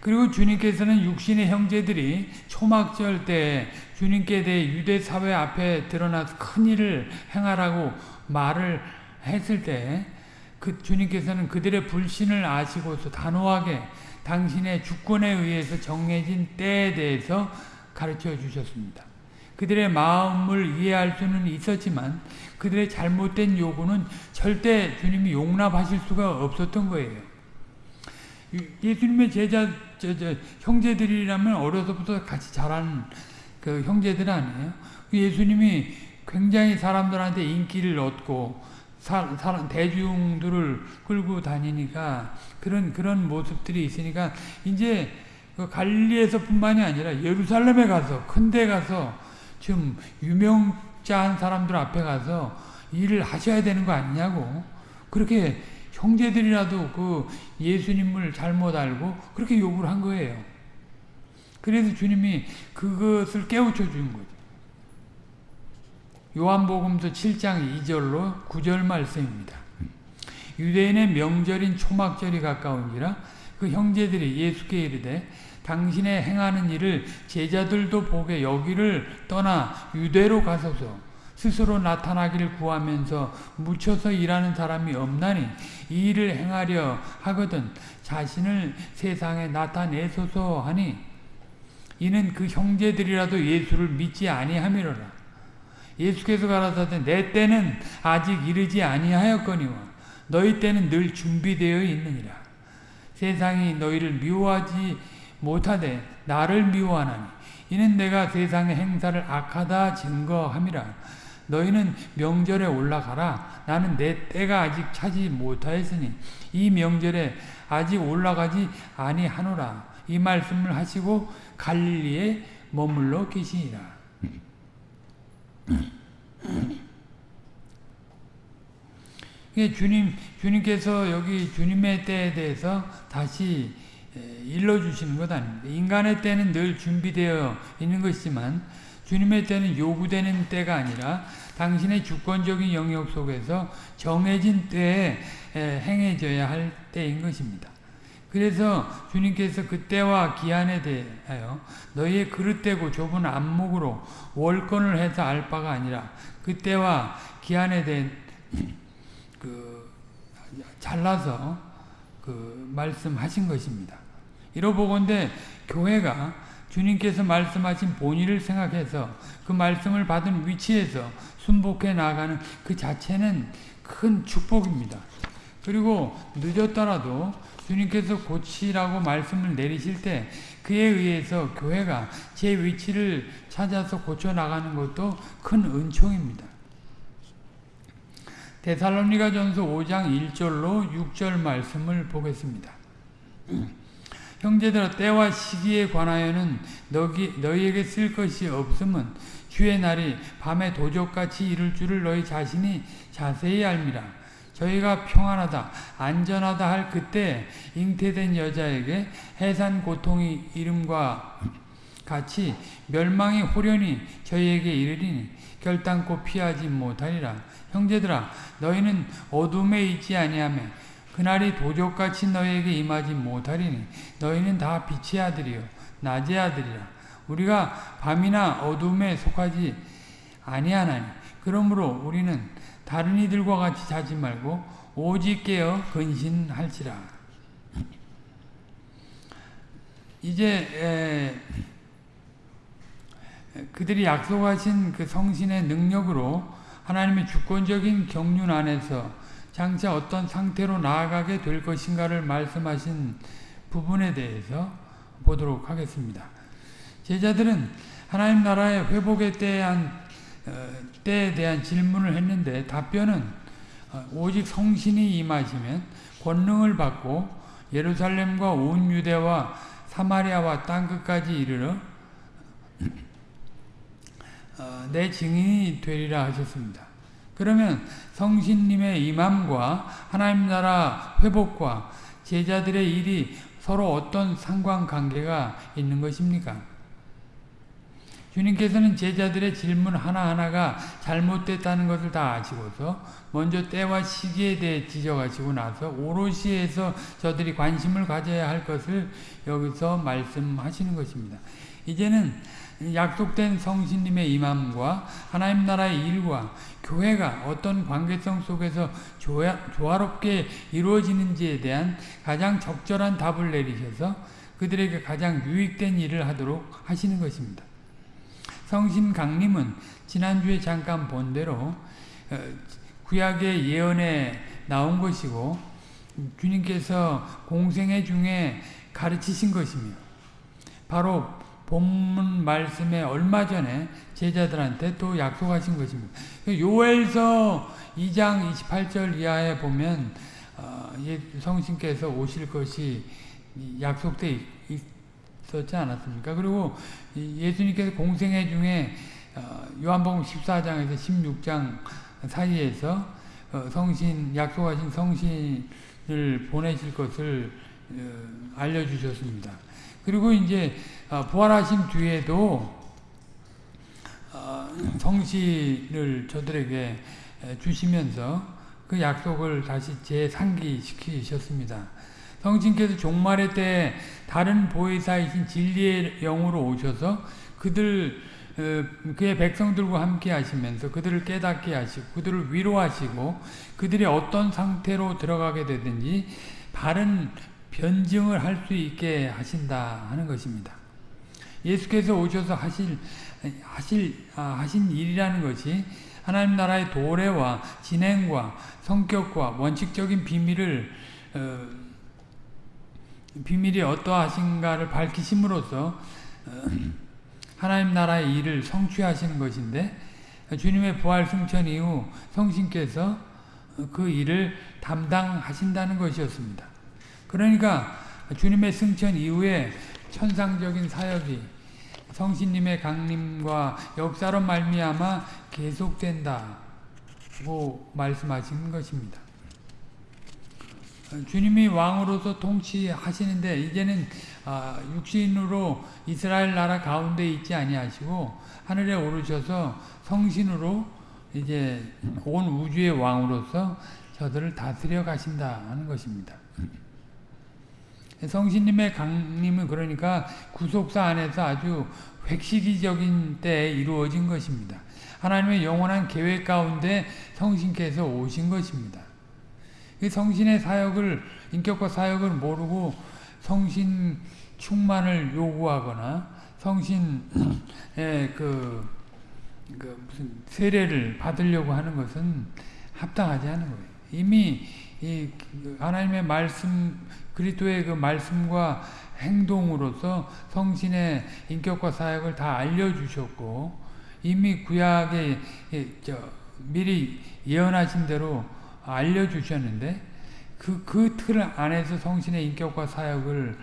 그리고 주님께서는 육신의 형제들이 초막절 때 주님께 대해 유대 사회 앞에 드러나서 큰 일을 행하라고 말을 했을 때 그 주님께서는 그들의 불신을 아시고서 단호하게 당신의 주권에 의해서 정해진 때에 대해서 가르쳐 주셨습니다. 그들의 마음을 이해할 수는 있었지만 그들의 잘못된 요구는 절대 주님이 용납하실 수가 없었던 거예요. 예수님의 제자 저, 저, 형제들이라면 어려서부터 같이 자란 그 형제들 아니에요. 예수님이 굉장히 사람들한테 인기를 얻고 사, 사, 대중들을 끌고 다니니까 그런 그런 모습들이 있으니까 이제 그 갈리에서뿐만이 아니라 예루살렘에 가서 큰 데 가서 좀 유명자한 사람들 앞에 가서 일을 하셔야 되는 거 아니냐고 그렇게 형제들이라도 그 예수님을 잘못 알고 그렇게 욕을 한 거예요. 그래서 주님이 그것을 깨우쳐 준 거죠. 요한복음서 7장 2절로 9절 말씀입니다. 유대인의 명절인 초막절이 가까운지라 그 형제들이 예수께 이르되 당신의 행하는 일을 제자들도 보게 여기를 떠나 유대로 가소서 스스로 나타나기를 구하면서 묻혀서 일하는 사람이 없나니 이 일을 행하려 하거든 자신을 세상에 나타내소서 하니 이는 그 형제들이라도 예수를 믿지 아니함이로라. 예수께서 가라사대 내 때는 아직 이르지 아니하였거니와 너희 때는 늘 준비되어 있느니라. 세상이 너희를 미워하지 못하되 나를 미워하나니 이는 내가 세상의 행사를 악하다 증거함이라. 너희는 명절에 올라가라. 나는 내 때가 아직 차지 못하였으니 이 명절에 아직 올라가지 아니하노라. 이 말씀을 하시고 갈릴리에 머물러 계시니라. 주님, 주님께서 여기 주님의 때에 대해서 다시 일러주시는 것 아닙니다. 인간의 때는 늘 준비되어 있는 것이지만 주님의 때는 요구되는 때가 아니라 당신의 주권적인 영역 속에서 정해진 때에 행해져야 할 때인 것입니다. 그래서 주님께서 그 때와 기한에 대하여 너희의 그릇되고 좁은 안목으로 월권을 해서 알 바가 아니라 그 때와 기한에 대해 그 잘라서 그 말씀하신 것입니다. 이러보건대 교회가 주님께서 말씀하신 본의를 생각해서 그 말씀을 받은 위치에서 순복해 나가는 그 자체는 큰 축복입니다. 그리고 늦었더라도 주님께서 고치라고 말씀을 내리실 때 그에 의해서 교회가 제 위치를 찾아서 고쳐 나가는 것도 큰 은총입니다. 데살로니가 전서 5장 1절로 6절 말씀을 보겠습니다. 형제들아 때와 시기에 관하여는 너희, 너희에게 쓸 것이 없음은 주의 날이 밤에 도적같이 이를 줄을 너희 자신이 자세히 알미라. 저희가 평안하다, 안전하다 할 그때 잉태된 여자에게 해산 고통이 이름과 같이 멸망이 호련히 저희에게 이르리니 결단코 피하지 못하리라. 형제들아 너희는 어둠에 있지 아니하며 그날이 도적같이 너희에게 임하지 못하리니 너희는 다 빛의 아들이요 낮의 아들이라. 우리가 밤이나 어둠에 속하지 아니하나니 그러므로 우리는 다른 이들과 같이 자지 말고 오직 깨어 근신할지라. 이제 그들이 약속하신 그 성신의 능력으로 하나님의 주권적인 경륜 안에서 장차 어떤 상태로 나아가게 될 것인가를 말씀하신 부분에 대해서 보도록 하겠습니다. 제자들은 하나님 나라의 회복에 대한 어, 때에 대한 질문을 했는데 답변은 어, 오직 성신이 임하시면 권능을 받고 예루살렘과 온 유대와 사마리아와 땅 끝까지 이르러 어, 내 증인이 되리라 하셨습니다. 그러면 성신님의 임함과 하나님 나라 회복과 제자들의 일이 서로 어떤 상관관계가 있는 것입니까? 주님께서는 제자들의 질문 하나하나가 잘못됐다는 것을 다 아시고서 먼저 때와 시기에 대해 지적하시고 나서 오롯이 해서 저들이 관심을 가져야 할 것을 여기서 말씀하시는 것입니다. 이제는 약속된 성신님의 임함과 하나님 나라의 일과 교회가 어떤 관계성 속에서 조화, 조화롭게 이루어지는지에 대한 가장 적절한 답을 내리셔서 그들에게 가장 유익된 일을 하도록 하시는 것입니다. 성신 강림은 지난주에 잠깐 본 대로 어, 구약의 예언에 나온 것이고 주님께서 공생애 중에 가르치신 것이며 바로 본문 말씀에 얼마 전에 제자들한테 또 약속하신 것입니다. 요엘서 2장 28절 이하에 보면 어, 성신께서 오실 것이 약속되 있었지 않았습니까? 그리고 예수님께서 공생애 중에 어, 요한복음 14장에서 16장 사이에서 어, 성신 약속하신 성신을 보내실 것을 어, 알려주셨습니다. 그리고 이제 부활하신 뒤에도 성신을 저들에게 주시면서 그 약속을 다시 재상기시키셨습니다. 성신께서 종말의 때 다른 보혜사이신 진리의 영으로 오셔서 그들 어, 그의 백성들과 함께 하시면서 그들을 깨닫게 하시고 그들을 위로하시고 그들이 어떤 상태로 들어가게 되든지 바른 변증을 할 수 있게 하신다 하는 것입니다. 예수께서 오셔서 하실 하실 아, 하신 일이라는 것이 하나님 나라의 도래와 진행과 성격과 원칙적인 비밀을 어, 비밀이 어떠하신가를 밝히심으로써 어, 하나님 나라의 일을 성취하시는 것인데 주님의 부활 승천 이후 성신께서 그 일을 담당하신다는 것이었습니다. 그러니까 주님의 승천 이후에 천상적인 사역이 성신님의 강림과 역사로 말미암아 계속된다고 말씀하신 것입니다. 주님이 왕으로서 통치하시는데 이제는 아, 육신으로 이스라엘 나라 가운데 있지 아니하시고 하늘에 오르셔서 성신으로 이제 온 우주의 왕으로서 저들을 다스려 가신다 하는 것입니다. 성신님의 강림은 그러니까 구속사 안에서 아주 획시기적인 때에 이루어진 것입니다. 하나님의 영원한 계획 가운데 성신께서 오신 것입니다. 성신의 사역을 인격과 사역을 모르고 성신 충만을 요구하거나 성신의 그, 그 무슨 세례를 받으려고 하는 것은 합당하지 않은 거예요. 이미 이 하나님의 말씀 그리스도의 그 말씀과 행동으로서 성신의 인격과 사역을 다 알려주셨고 이미 구약에 미리 예언하신 대로 알려주셨는데 그, 그 틀 안에서 성신의 인격과 사역을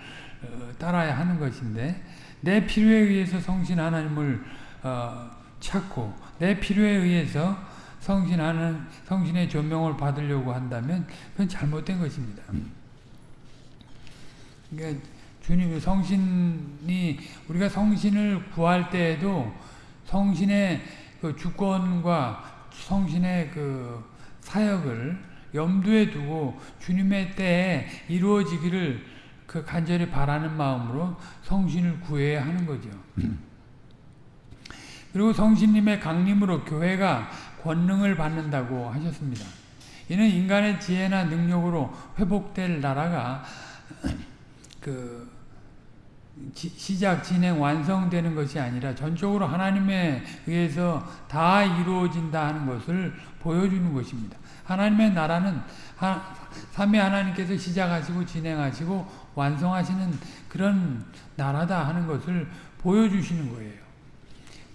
어, 따라야 하는 것인데 내 필요에 의해서 성신 하나님을 어, 찾고 내 필요에 의해서 성신하는 성신의 조명을 받으려고 한다면 그건 잘못된 것입니다. 그러니까 주님 성신이 우리가 성신을 구할 때에도 성신의 그 주권과 성신의 그 사역을 염두에 두고 주님의 때에 이루어지기를 그 간절히 바라는 마음으로 성신을 구해야 하는 거죠. 그리고 성신님의 강림으로 교회가 권능을 받는다고 하셨습니다. 이는 인간의 지혜나 능력으로 회복될 나라가 그 시작, 진행, 완성되는 것이 아니라 전적으로 하나님에 의해서 다 이루어진다 하는 것을 보여주는 것입니다. 하나님의 나라는 삼위 하나님께서 시작하시고 진행하시고 완성하시는 그런 나라다 하는 것을 보여주시는 거예요.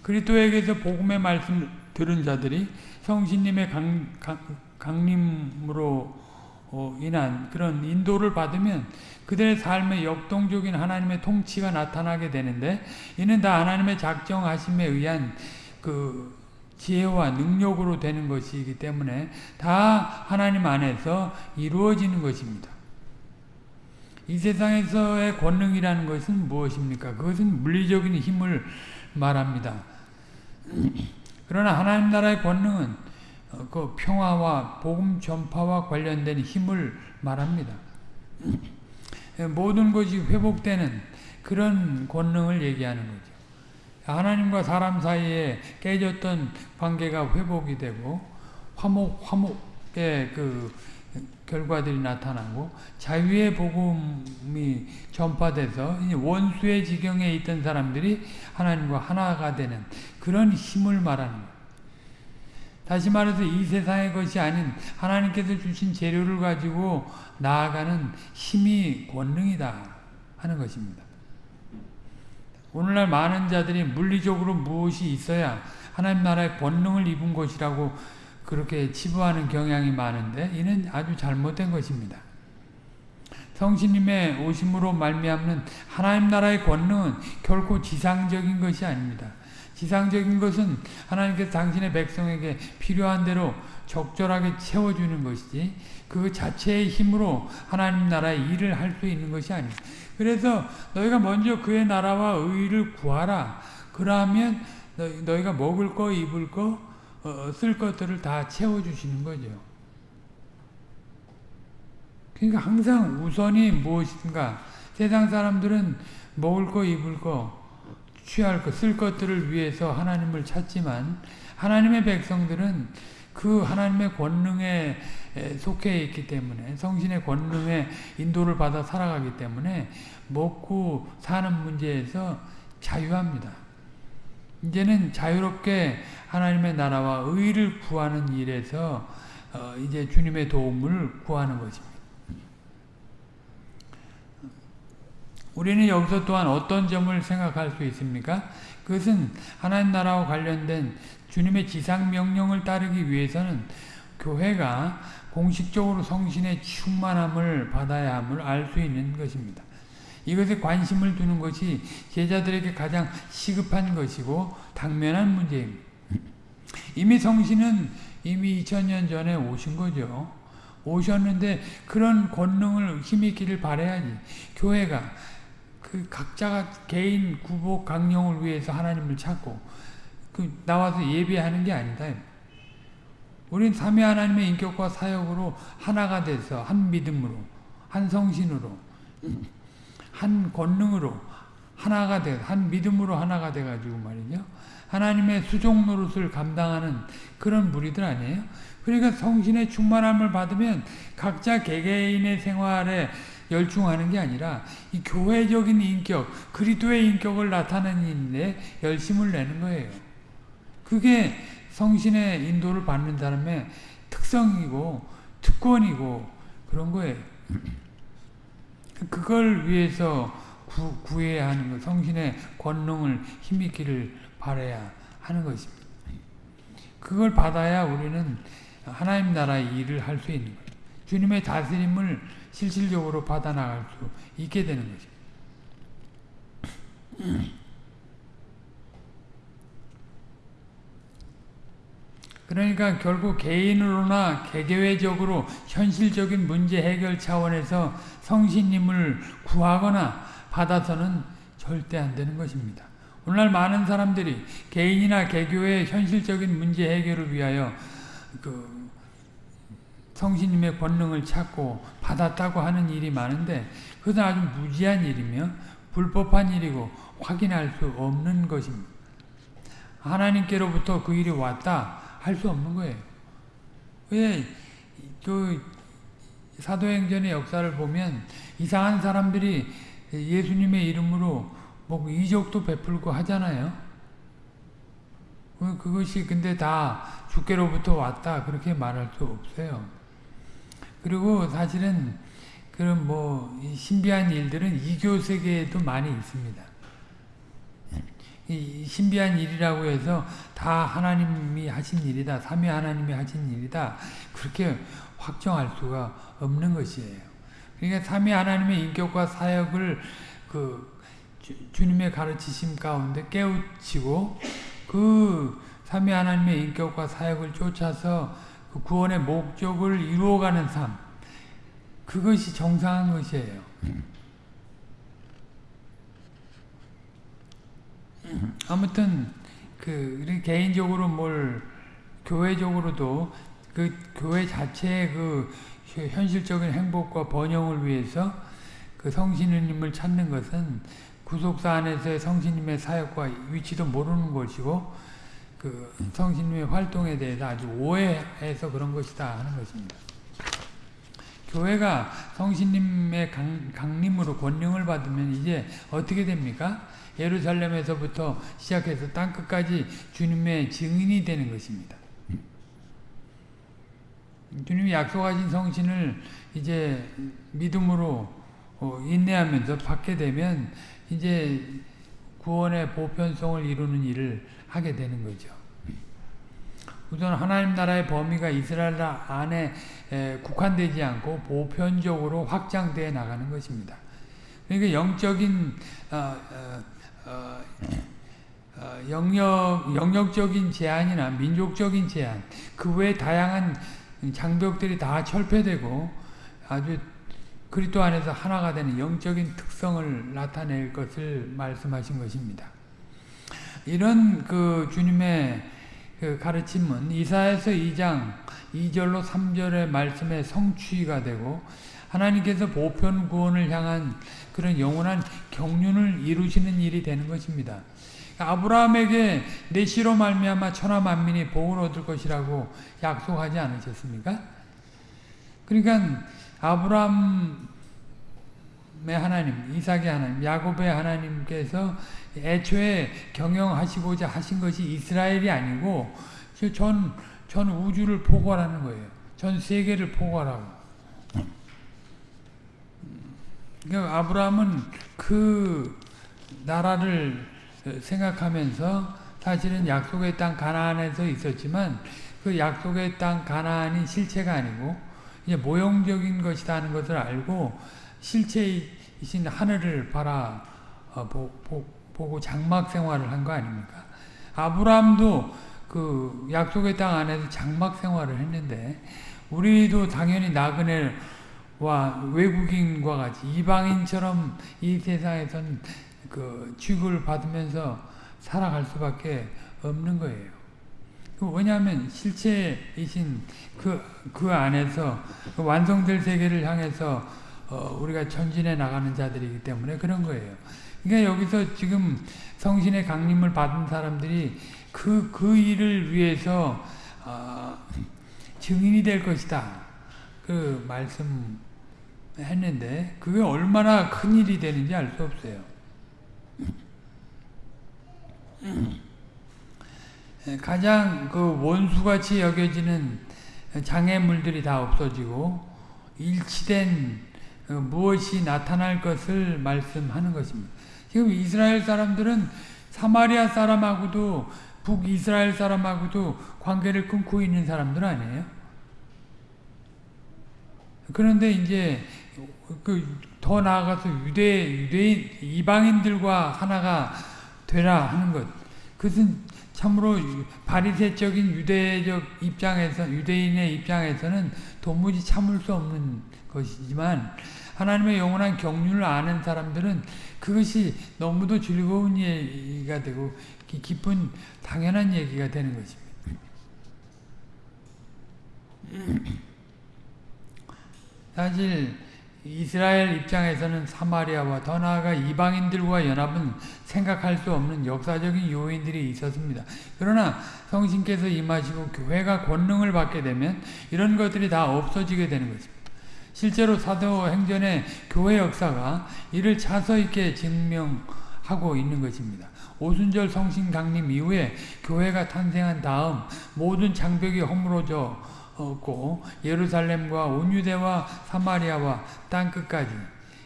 그리스도에게서 복음의 말씀을 들은 자들이 성신님의 강, 강, 강림으로 어, 인한 그런 인도를 받으면 그들의 삶에 역동적인 하나님의 통치가 나타나게 되는데 이는 다 하나님의 작정하심에 의한 그 지혜와 능력으로 되는 것이기 때문에 다 하나님 안에서 이루어지는 것입니다. 이 세상에서의 권능이라는 것은 무엇입니까? 그것은 물리적인 힘을 말합니다. 그러나 하나님 나라의 권능은 그 평화와 복음 전파와 관련된 힘을 말합니다. 모든 것이 회복되는 그런 권능을 얘기하는 거죠. 하나님과 사람 사이에 깨졌던 관계가 회복이 되고 화목 화목의 그 결과들이 나타나고 자유의 복음이 전파돼서 원수의 지경에 있던 사람들이 하나님과 하나가 되는 그런 힘을 말하는. 다시 말해서 이 세상의 것이 아닌 하나님께서 주신 재료를 가지고 나아가는 힘이 권능이다 하는 것입니다. 오늘날 많은 자들이 물리적으로 무엇이 있어야 하나님 나라의 권능을 입은 것이라고 그렇게 치부하는 경향이 많은데 이는 아주 잘못된 것입니다. 성신님의 오심으로 말미암는 하나님 나라의 권능은 결코 지상적인 것이 아닙니다. 지상적인 것은 하나님께서 당신의 백성에게 필요한 대로 적절하게 채워주는 것이지 그 자체의 힘으로 하나님 나라의 일을 할 수 있는 것이 아닙니다. 그래서 너희가 먼저 그의 나라와 의를 구하라. 그러면 너희가 먹을 거, 입을 거, 어, 쓸 것들을 다 채워주시는 거죠. 그러니까 항상 우선이 무엇인가 세상 사람들은 먹을 거, 입을 거, 취할 것, 쓸 것들을 위해서 하나님을 찾지만 하나님의 백성들은 그 하나님의 권능에 속해 있기 때문에 성신의 권능에 인도를 받아 살아가기 때문에 먹고 사는 문제에서 자유합니다. 이제는 자유롭게 하나님의 나라와 의를 구하는 일에서 어 이제 주님의 도움을 구하는 것입니다. 우리는 여기서 또한 어떤 점을 생각할 수 있습니까? 그것은 하나님 나라와 관련된 주님의 지상 명령을 따르기 위해서는 교회가 공식적으로 성신의 충만함을 받아야 함을 알 수 있는 것입니다. 이것에 관심을 두는 것이 제자들에게 가장 시급한 것이고 당면한 문제입니다. 이미 성신은 이미 2000년 전에 오신 거죠. 오셨는데 그런 권능을 힘있기를 바라야지. 교회가 그 각자가 개인 구복 강령을 위해서 하나님을 찾고 그 나와서 예배하는 게 아니다. 우린 삼위 하나님의 인격과 사역으로 하나가 돼서 한 믿음으로 한 성신으로 한 권능으로 하나가 돼, 한 믿음으로 하나가 돼가지고 말이죠. 하나님의 수종 노릇을 감당하는 그런 무리들 아니에요? 그러니까 성신의 충만함을 받으면 각자 개개인의 생활에 열중하는 게 아니라 이 교회적인 인격, 그리스도의 인격을 나타내는 데 열심을 내는 거예요. 그게 성신의 인도를 받는 사람의 특성이고 특권이고 그런 거예요. 그걸 위해서 구, 구해야 하는 것, 성신의 권능을 힘있기를 바라야 하는 것입니다. 그걸 받아야 우리는 하나님 나라의 일을 할 수 있는 거예요. 주님의 다스림을 실질적으로 받아나갈 수 있게 되는 거죠. 그러니까 결국 개인으로나 개개회적으로 현실적인 문제 해결 차원에서 성신님을 구하거나 받아서는 절대 안 되는 것입니다. 오늘날 많은 사람들이 개인이나 개교의 현실적인 문제 해결을 위하여 그 성신님의 권능을 찾고 받았다고 하는 일이 많은데 그것은 아주 무지한 일이며 불법한 일이고 확인할 수 없는 것입니다. 하나님께로부터 그 일이 왔다 할 수 없는 거예요. 왜, 그, 사도행전의 역사를 보면 이상한 사람들이 예수님의 이름으로 뭐 이적도 베풀고 하잖아요. 그것이 근데 다 주께로부터 왔다 그렇게 말할 수 없어요. 그리고 사실은 그런 뭐 신비한 일들은 이교 세계에도 많이 있습니다. 이 신비한 일이라고 해서 다 하나님이 하신 일이다. 삼위 하나님이 하신 일이다. 그렇게 확정할 수가 없는 것이에요. 그러니까 삼위 하나님의 인격과 사역을 그 주, 님의 가르치심 가운데 깨우치고 그 삼위 하나님의 인격과 사역을 쫓아서 그 구원의 목적을 이루어가는 삶 그것이 정상한 것이에요. 아무튼 그 개인적으로 뭘 교회적으로도 그 교회 자체의 그 현실적인 행복과 번영을 위해서 그 성신님을 찾는 것은 구속사 안에서의 성신님의 사역과 위치도 모르는 것이고 그 성신님의 활동에 대해서 아주 오해해서 그런 것이다 하는 것입니다. 교회가 성신님의 강, 강림으로 권능을 받으면 이제 어떻게 됩니까? 예루살렘에서부터 시작해서 땅끝까지 주님의 증인이 되는 것입니다. 주님이 약속하신 성신을 이제 믿음으로 어, 인내하면서 받게 되면 이제 구원의 보편성을 이루는 일을 하게 되는 거죠. 우선 하나님 나라의 범위가 이스라엘 안에 국한되지 않고 보편적으로 확장되어 나가는 것입니다. 그러니까 영적인 어, 어, 어, 어, 영역, 영역적인 제한이나 민족적인 제한, 그 외 다양한 장벽들이 다 철폐되고 아주 그리스도 안에서 하나가 되는 영적인 특성을 나타낼 것을 말씀하신 것입니다. 이런 그 주님의 그 가르침은 이사에서 2장 2절로 3절의 말씀의 성취가 되고 하나님께서 보편 구원을 향한 그런 영원한 경륜을 이루시는 일이 되는 것입니다. 아브라함에게 내 씨로 말미암아 천하 만민이 복을 얻을 것이라고 약속하지 않으셨습니까? 그러니까 아브라함의 하나님, 이삭의 하나님, 야곱의 하나님께서 애초에 경영하시고자 하신 것이 이스라엘이 아니고 전, 전 우주를 포괄하는 거예요. 전 세계를 포괄하고. 그러니까 아브라함은 그 나라를 생각하면서 사실은 약속의 땅 가나안에서 있었지만 그 약속의 땅 가나안이 실체가 아니고 이제 모형적인 것이다 하는 것을 알고 실체이신 하늘을 바라 어, 보, 고 장막 생활을 한 거 아닙니까? 아브라함도 그 약속의 땅 안에서 장막 생활을 했는데 우리도 당연히 나그네 와 외국인과 같이 이방인처럼 이 세상에선 그 취급을 받으면서 살아갈 수밖에 없는 거예요. 그 왜냐하면 실체이신 그, 그 안에서 그 완성될 세계를 향해서 어, 우리가 전진해 나가는 자들이기 때문에 그런 거예요. 그러니까 여기서 지금 성신의 강림을 받은 사람들이 그, 그 일을 위해서 어, 증인이 될 것이다. 그 말씀 했는데 그게 얼마나 큰 일이 되는지 알 수 없어요. 가장 그 원수같이 여겨지는 장애물들이 다 없어지고 일치된 어, 무엇이 나타날 것을 말씀하는 것입니다. 지금 이스라엘 사람들은 사마리아 사람하고도 북이스라엘 사람하고도 관계를 끊고 있는 사람들 아니에요? 그런데 이제 그 더 나아가서 유대 유대인 이방인들과 하나가 되라 하는 것. 그것은 참으로 바리새적인 유대적 입장에서 유대인의 입장에서는 도무지 참을 수 없는 것이지만 하나님의 영원한 경륜을 아는 사람들은 그것이 너무도 즐거운 얘기가 되고 기쁜 당연한 얘기가 되는 것입니다. 사실 이스라엘 입장에서는 사마리아와 더 나아가 이방인들과 연합은 생각할 수 없는 역사적인 요인들이 있었습니다. 그러나 성신께서 임하시고 교회가 권능을 받게 되면 이런 것들이 다 없어지게 되는 것입니다. 실제로 사도행전의 교회 역사가 이를 차서 있게 증명하고 있는 것입니다. 오순절 성신 강림 이후에 교회가 탄생한 다음 모든 장벽이 허물어져 고 예루살렘과 온 유대와 사마리아와 땅 끝까지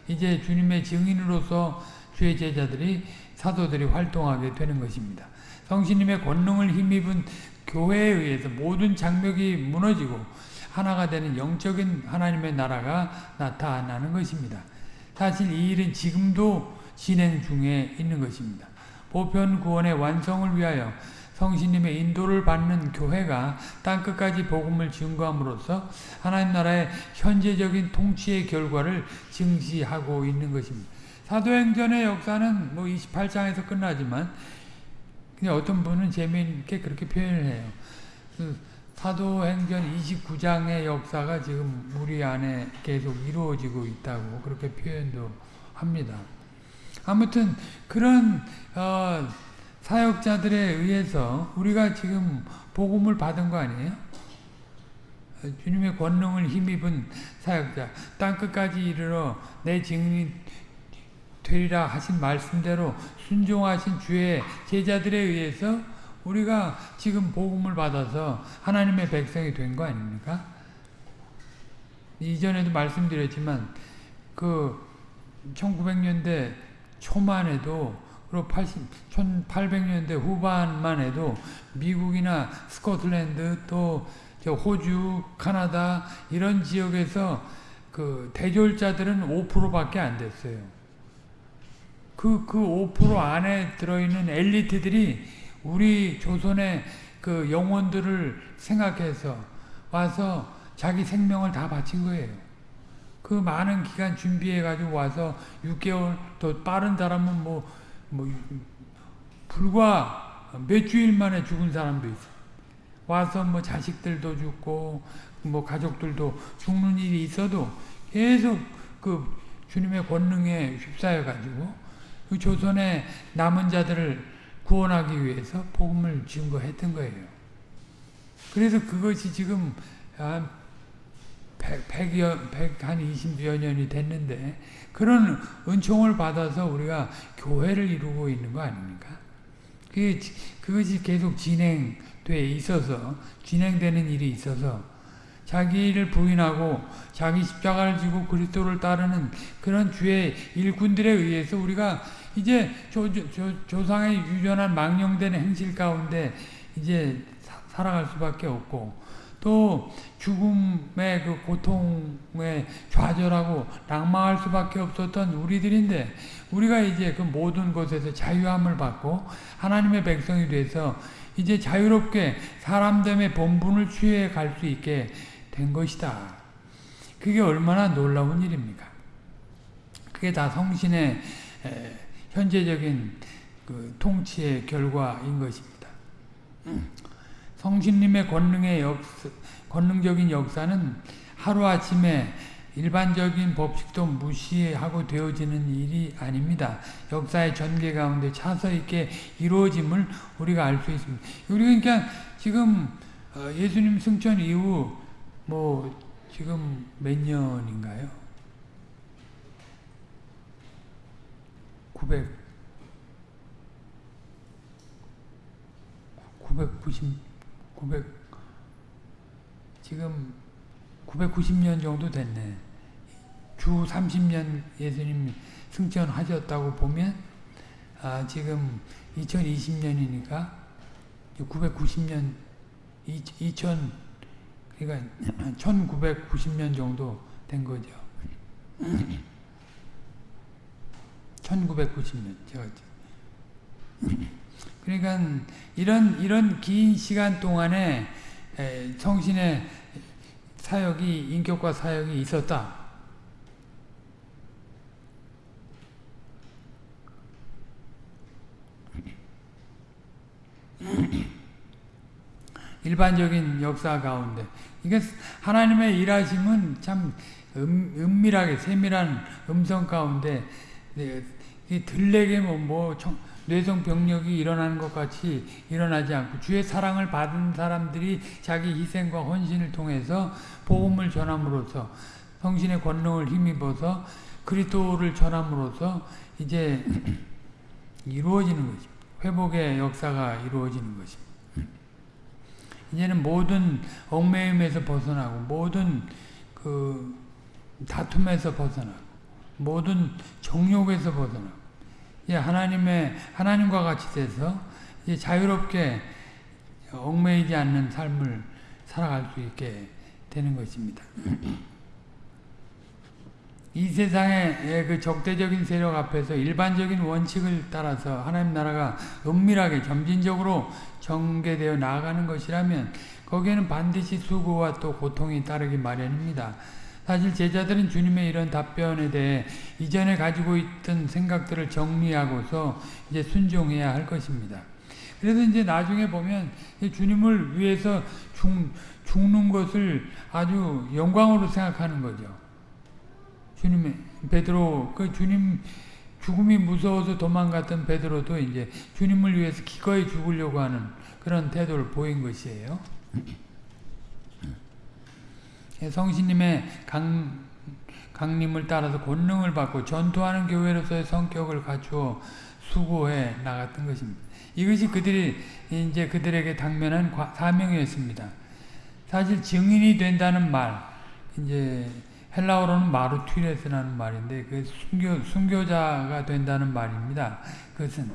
이제 주님의 증인으로서 주의 제자들이 사도들이 활동하게 되는 것입니다. 성신님의 권능을 힘입은 교회에 의해서 모든 장벽이 무너지고 하나가 되는 영적인 하나님의 나라가 나타나는 것입니다. 사실 이 일은 지금도 진행 중에 있는 것입니다. 보편 구원의 완성을 위하여 성신님의 인도를 받는 교회가 땅끝까지 복음을 증거함으로써 하나님 나라의 현재적인 통치의 결과를 증시하고 있는 것입니다. 사도행전의 역사는 뭐 28장에서 끝나지만 어떤 분은 재미있게 그렇게 표현을 해요. 그 사도행전 29장의 역사가 지금 우리 안에 계속 이루어지고 있다고 그렇게 표현도 합니다. 아무튼 그런 어, 사역자들에 의해서 우리가 지금 복음을 받은 거 아니에요? 주님의 권능을 힘입은 사역자 땅끝까지 이르러 내 증인이 되리라 하신 말씀대로 순종하신 주의 제자들에 의해서 우리가 지금 복음을 받아서 하나님의 백성이 된 거 아닙니까? 이전에도 말씀드렸지만 그 1900년대 초만 해도 그리고 80, 1800년대 후반만 해도 미국이나 스코틀랜드 또 호주, 카나다 이런 지역에서 그 대졸자들은 5%밖에 안 됐어요. 그, 그 5% 안에 들어있는 엘리트들이 우리 조선의 그 영혼들을 생각해서 와서 자기 생명을 다 바친 거예요. 그 많은 기간 준비해가지고 와서 6개월 또 빠른 사람은 뭐, 뭐, 불과 몇 주일 만에 죽은 사람도 있어요. 와서 뭐 자식들도 죽고 뭐 가족들도 죽는 일이 있어도 계속 그 주님의 권능에 휩싸여 가지고 그 조선의 남은 자들을 구원하기 위해서 복음을 증거했던 거예요. 그래서 그것이 지금 한 100, 100여, 100, 한 20여 년이 됐는데 그런 은총을 받아서 우리가 교회를 이루고 있는 거 아닙니까? 그게, 그것이 계속 진행돼 있어서 진행되는 일이 있어서 자기를 부인하고 자기 십자가를 지고 그리스도를 따르는 그런 주의 일꾼들에 의해서 우리가 이제 조, 조, 조상의 유전한 망령된 행실 가운데 이제 사, 살아갈 수밖에 없고 또 죽음의 그 고통에 좌절하고 낙망할 수밖에 없었던 우리들인데 우리가 이제 그 모든 것에서 자유함을 받고 하나님의 백성이 돼서 이제 자유롭게 사람됨의 본분을 취해 갈 수 있게 된 것이다. 그게 얼마나 놀라운 일입니까? 그게 다 성신의 현재적인 그 통치의 결과인 것입니다. 성신님의 권능의 역사, 권능적인 역사는 하루아침에 일반적인 법칙도 무시하고 되어지는 일이 아닙니다. 역사의 전개 가운데 차서 있게 이루어짐을 우리가 알 수 있습니다. 우리 그러니까 지금 예수님 승천 이후 뭐 지금 몇 년인가요? 900 990 900 지금 990년 정도 됐네. 주 30년 예수님 승천하셨다고 보면 아, 지금 2020년이니까 990년 2000 그러니까 1990년 정도 된 거죠. 1990년 제가 그러니까 이런 이런 긴 시간 동안에 성신의 사역이 인격과 사역이 있었다. 일반적인 역사 가운데 이게 하나님의 일하심은 참 음, 은밀하게 세밀한 음성 가운데 네, 들레게 뭐, 뭐 뇌성 병력이 일어나는 것 같이 일어나지 않고 주의 사랑을 받은 사람들이 자기 희생과 헌신을 통해서 복음을 전함으로써 성신의 권능을 힘입어서 그리스도를 전함으로써 이제 이루어지는 것입니다. 회복의 역사가 이루어지는 것입니다. 이제는 모든 얽매임에서 벗어나고 모든 그 다툼에서 벗어나고 모든 정욕에서 벗어나고 하나님의 하나님과 같이 돼서 자유롭게 얽매이지 않는 삶을 살아갈 수 있게 되는 것입니다. 이 세상의 그 적대적인 세력 앞에서 일반적인 원칙을 따라서 하나님 나라가 은밀하게 점진적으로 전개되어 나아가는 것이라면 거기에는 반드시 수고와 또 고통이 따르기 마련입니다. 사실 제자들은 주님의 이런 답변에 대해 이전에 가지고 있던 생각들을 정리하고서 이제 순종해야 할 것입니다. 그래서 이제 나중에 보면 주님을 위해서 죽, 죽는 것을 아주 영광으로 생각하는 거죠. 주님의 베드로 그 주님 죽음이 무서워서 도망갔던 베드로도 이제 주님을 위해서 기꺼이 죽으려고 하는 그런 태도를 보인 것이에요. 성신님의 강, 강림을 따라서 권능을 받고 전투하는 교회로서의 성격을 갖추어 수고해 나갔던 것입니다. 이것이 그들이 이제 그들에게 당면한 사명이었습니다. 사실 증인이 된다는 말, 이제 헬라어로는 마르튀레스라는 말인데 그 순교 순교자가 된다는 말입니다. 그것은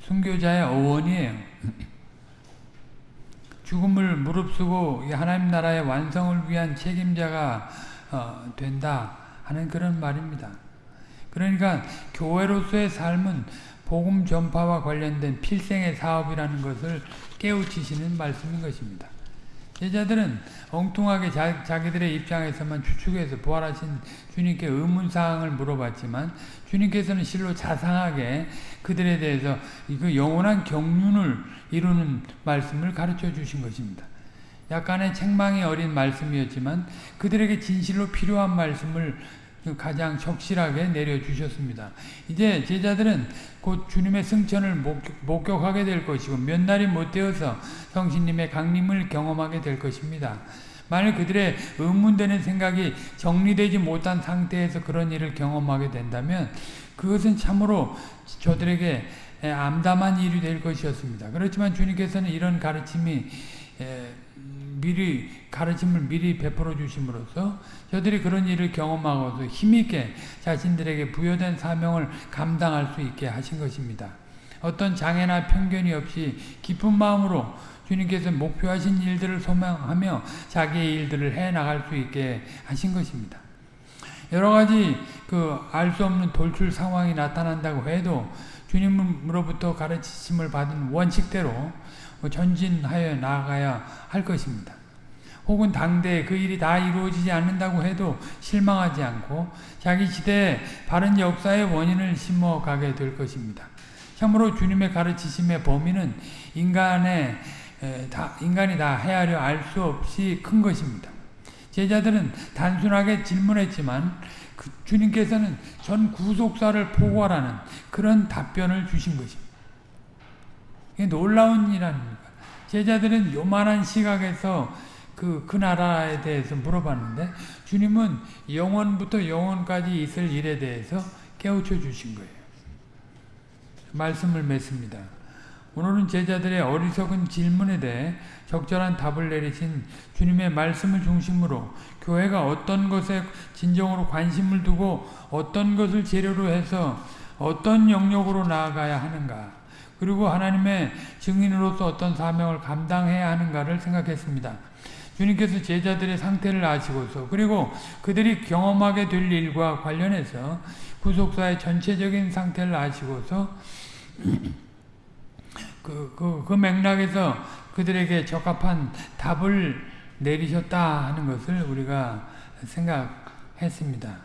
순교자의 어원이에요. 죽음을 무릅쓰고 하나님 나라의 완성을 위한 책임자가 어, 된다 하는 그런 말입니다. 그러니까 교회로서의 삶은 복음 전파와 관련된 필생의 사업이라는 것을 깨우치시는 말씀인 것입니다. 제자들은 엉뚱하게 자, 자기들의 입장에서만 추측해서 부활하신 주님께 의문사항을 물어봤지만 주님께서는 실로 자상하게 그들에 대해서 그 영원한 경륜을 이루는 말씀을 가르쳐 주신 것입니다. 약간의 책망이 어린 말씀이었지만 그들에게 진실로 필요한 말씀을 가장 적실하게 내려주셨습니다. 이제 제자들은 곧 주님의 승천을 목격, 하게 될 것이고 몇 날이 못 되어서 성신님의 강림을 경험하게 될 것입니다. 만일 그들의 의문되는 생각이 정리되지 못한 상태에서 그런 일을 경험하게 된다면 그것은 참으로 저들에게 암담한 일이 될 것이었습니다. 그렇지만 주님께서는 이런 가르침이 미리 가르침을 미리 베풀어 주심으로써 저들이 그런 일을 경험하고서 힘있게 자신들에게 부여된 사명을 감당할 수 있게 하신 것입니다. 어떤 장애나 편견이 없이 깊은 마음으로 주님께서 목표하신 일들을 소망하며 자기의 일들을 해 나갈 수 있게 하신 것입니다. 여러 가지 그 알 수 없는 돌출 상황이 나타난다고 해도 주님으로부터 가르치심을 받은 원칙대로 전진하여 나아가야 할 것입니다. 혹은 당대에 그 일이 다 이루어지지 않는다고 해도 실망하지 않고 자기 시대에 바른 역사의 원인을 심어가게 될 것입니다. 참으로 주님의 가르치심의 범위는 인간의 다, 인간이 다 헤아려 알 수 없이 큰 것입니다. 제자들은 단순하게 질문했지만 그 주님께서는 전 구속사를 포괄하는 그런 답변을 주신 것입니다. 놀라운 일 아닙니까? 제자들은 요만한 시각에서 그, 그 나라에 대해서 물어봤는데 주님은 영원부터 영원까지 있을 일에 대해서 깨우쳐 주신 거예요. 말씀을 맺습니다. 오늘은 제자들의 어리석은 질문에 대해 적절한 답을 내리신 주님의 말씀을 중심으로 교회가 어떤 것에 진정으로 관심을 두고 어떤 것을 재료로 해서 어떤 영역으로 나아가야 하는가 그리고 하나님의 증인으로서 어떤 사명을 감당해야 하는가를 생각했습니다. 주님께서 제자들의 상태를 아시고서 그리고 그들이 경험하게 될 일과 관련해서 구속사의 전체적인 상태를 아시고서 그, 그, 그 맥락에서 그들에게 적합한 답을 내리셨다 하는 것을 우리가 생각했습니다.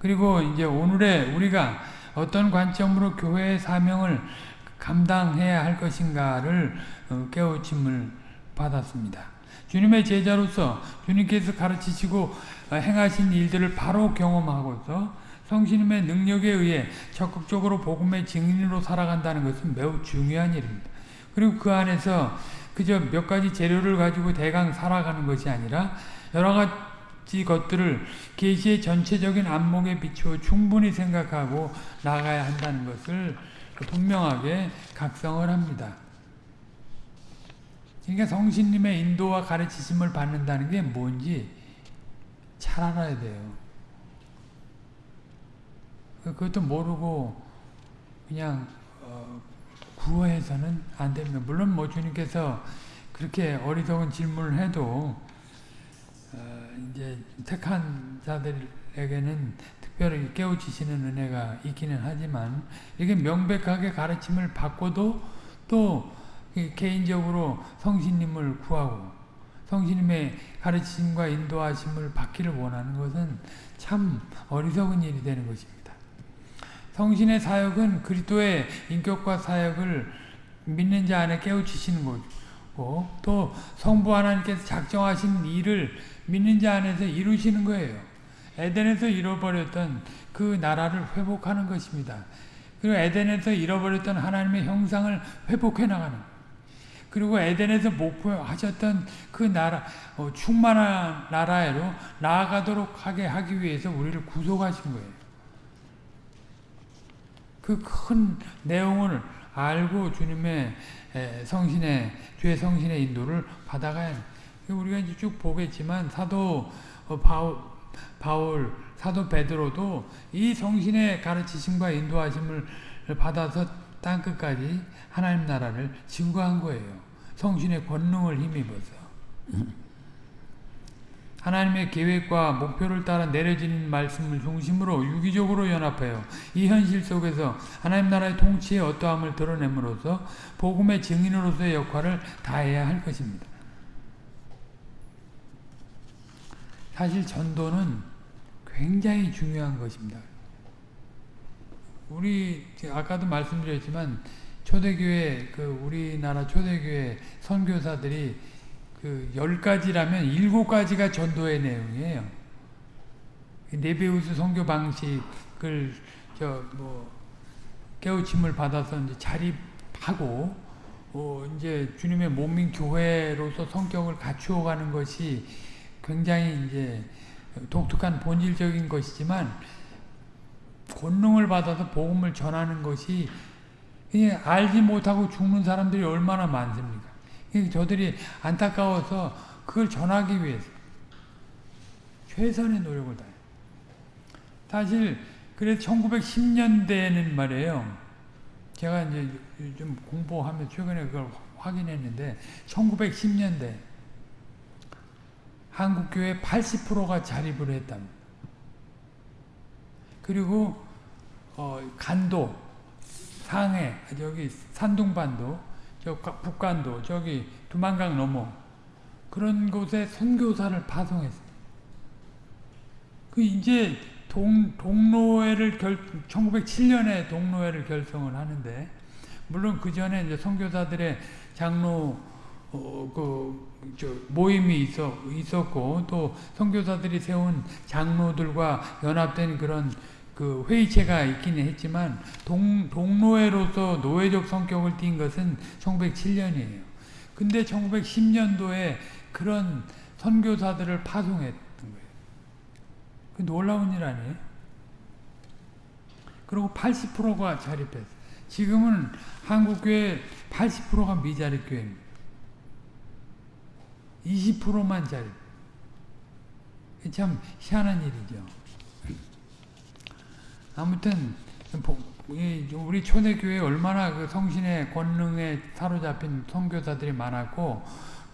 그리고 이제 오늘의 우리가 어떤 관점으로 교회의 사명을 감당해야 할 것인가를 어, 깨우침을 받았습니다. 주님의 제자로서 주님께서 가르치시고 행하신 일들을 바로 경험하고서 성신님의 능력에 의해 적극적으로 복음의 증인으로 살아간다는 것은 매우 중요한 일입니다. 그리고 그 안에서 그저 몇 가지 재료를 가지고 대강 살아가는 것이 아니라 여러 가지 것들을 계시의 전체적인 안목에 비추어 충분히 생각하고 나가야 한다는 것을 분명하게 각성을 합니다. 그러니까 성신님의 인도와 가르치심을 받는다는 게 뭔지 잘 알아야 돼요. 그것도 모르고 그냥 어, 구호해서는 안 됩니다. 물론 뭐 주님께서 그렇게 어리석은 질문을 해도 어, 이제 택한 자들에게는 특별히 깨우치시는 은혜가 있기는 하지만 이게 명백하게 가르침을 받고도 또 개인적으로 성신님을 구하고 성신님의 가르침과 인도하심을 받기를 원하는 것은 참 어리석은 일이 되는 것입니다. 성신의 사역은 그리스도의 인격과 사역을 믿는 자 안에 깨우치시는 거고 또 성부 하나님께서 작정하신 일을 믿는 자 안에서 이루시는 거예요. 에덴에서 잃어버렸던 그 나라를 회복하는 것입니다. 그리고 에덴에서 잃어버렸던 하나님의 형상을 회복해 나가는 그리고 에덴에서 목표하셨던 그 나라 어, 충만한 나라로 나아가도록 하게 하기 위해서 우리를 구속하신 거예요. 그 큰 내용을 알고 주님의 성신의 주의 성신의 인도를 받아가야 우리가 이제 쭉 보겠지만 사도 어, 바울, 바울 사도 베드로도 이 성신의 가르치심과 인도하심을 받아서 땅 끝까지 하나님 나라를 증거한 거예요. 성신의 권능을 힘입어서. 하나님의 계획과 목표를 따라 내려진 말씀을 중심으로 유기적으로 연합해요. 이 현실 속에서 하나님 나라의 통치의 어떠함을 드러냄으로써 복음의 증인으로서의 역할을 다해야 할 것입니다. 사실 전도는 굉장히 중요한 것입니다. 우리 아까도 말씀드렸지만 초대교회 그 우리나라 초대교회 선교사들이 그1 가지라면 7 가지가 전도의 내용이에요. 네베우스 선교 방식을 저 뭐 깨우침을 받아서 이제 자립하고 어 이제 주님의 몸인 교회로서 성격을 갖추어 가는 것이 굉장히 이제 독특한 본질적인 것이지만 권능을 받아서 복음을 전하는 것이 알지 못하고 죽는 사람들이 얼마나 많습니까? 저들이 안타까워서 그걸 전하기 위해서 최선의 노력을 다해. 사실 그래서 1910년대에는 말이에요. 제가 이제 좀 공부하면 최근에 그걸 확인했는데 1910년대 한국교회 80%가 자립을 했답니다. 그리고 어, 간도, 상해, 여기 산둥반도 저 북간도 저기 두만강 넘어 그런 곳에 선교사를 파송했어요. 그 이제 동, 동로회를 결, 1907년에 동로회를 결성을 하는데 물론 그 전에 이제 선교사들의 장로 어, 그 모임이 있어, 있었고 또 선교사들이 세운 장로들과 연합된 그런 그 회의체가 있기는 했지만 동, 동노회로서 노예적 성격을 띈 것은 1907년이에요. 근데 1910년도에 그런 선교사들을 파송했던 거예요. 그 놀라운 일 아니에요? 그리고 80%가 자립했어요. 지금은 한국교회 80%가 미자립 교회입니다. 20%만 자립. 참 희한한 일이죠. 아무튼 우리 초대교회 얼마나 그 성신의 권능에 사로잡힌 선교사들이 많았고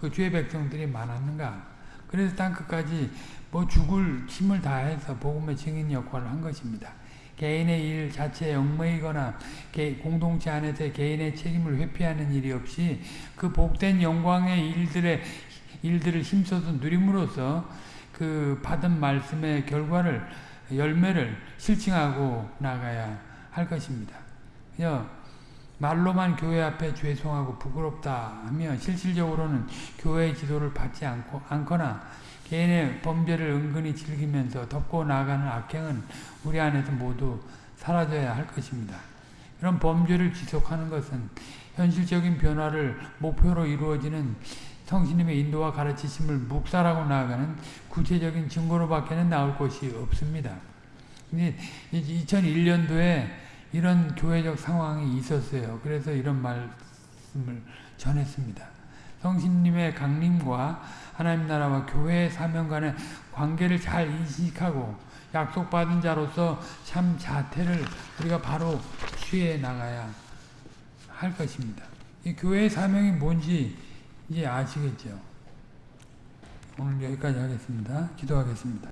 그 주의 백성들이 많았는가. 그래서 땅 끝까지 뭐 죽을 힘을 다해서 복음의 증인 역할을 한 것입니다. 개인의 일 자체에 얽매이거나 개- 공동체 안에서 개인의 책임을 회피하는 일이 없이 그 복된 영광의 일들의 일들을 힘써서 누림으로써 그 받은 말씀의 결과를 열매를 실증하고 나가야 할 것입니다. 말로만 교회 앞에 죄송하고 부끄럽다 하면 실질적으로는 교회의 지도를 받지 않고, 않거나 개인의 범죄를 은근히 즐기면서 덮고 나가는 악행은 우리 안에서 모두 사라져야 할 것입니다. 이런 범죄를 지속하는 것은 현실적인 변화를 목표로 이루어지는 성신님의 인도와 가르치심을 묵살하고 나아가는 구체적인 증거로밖에는 나올 것이 없습니다. 2001년도에 이런 교회적 상황이 있었어요. 그래서 이런 말씀을 전했습니다. 성신님의 강림과 하나님 나라와 교회의 사명 간의 관계를 잘 인식하고 약속받은 자로서 참 자태를 우리가 바로 취해 나가야 할 것입니다. 이 교회의 사명이 뭔지 이제 아시겠죠? 오늘 여기까지 하겠습니다. 기도하겠습니다.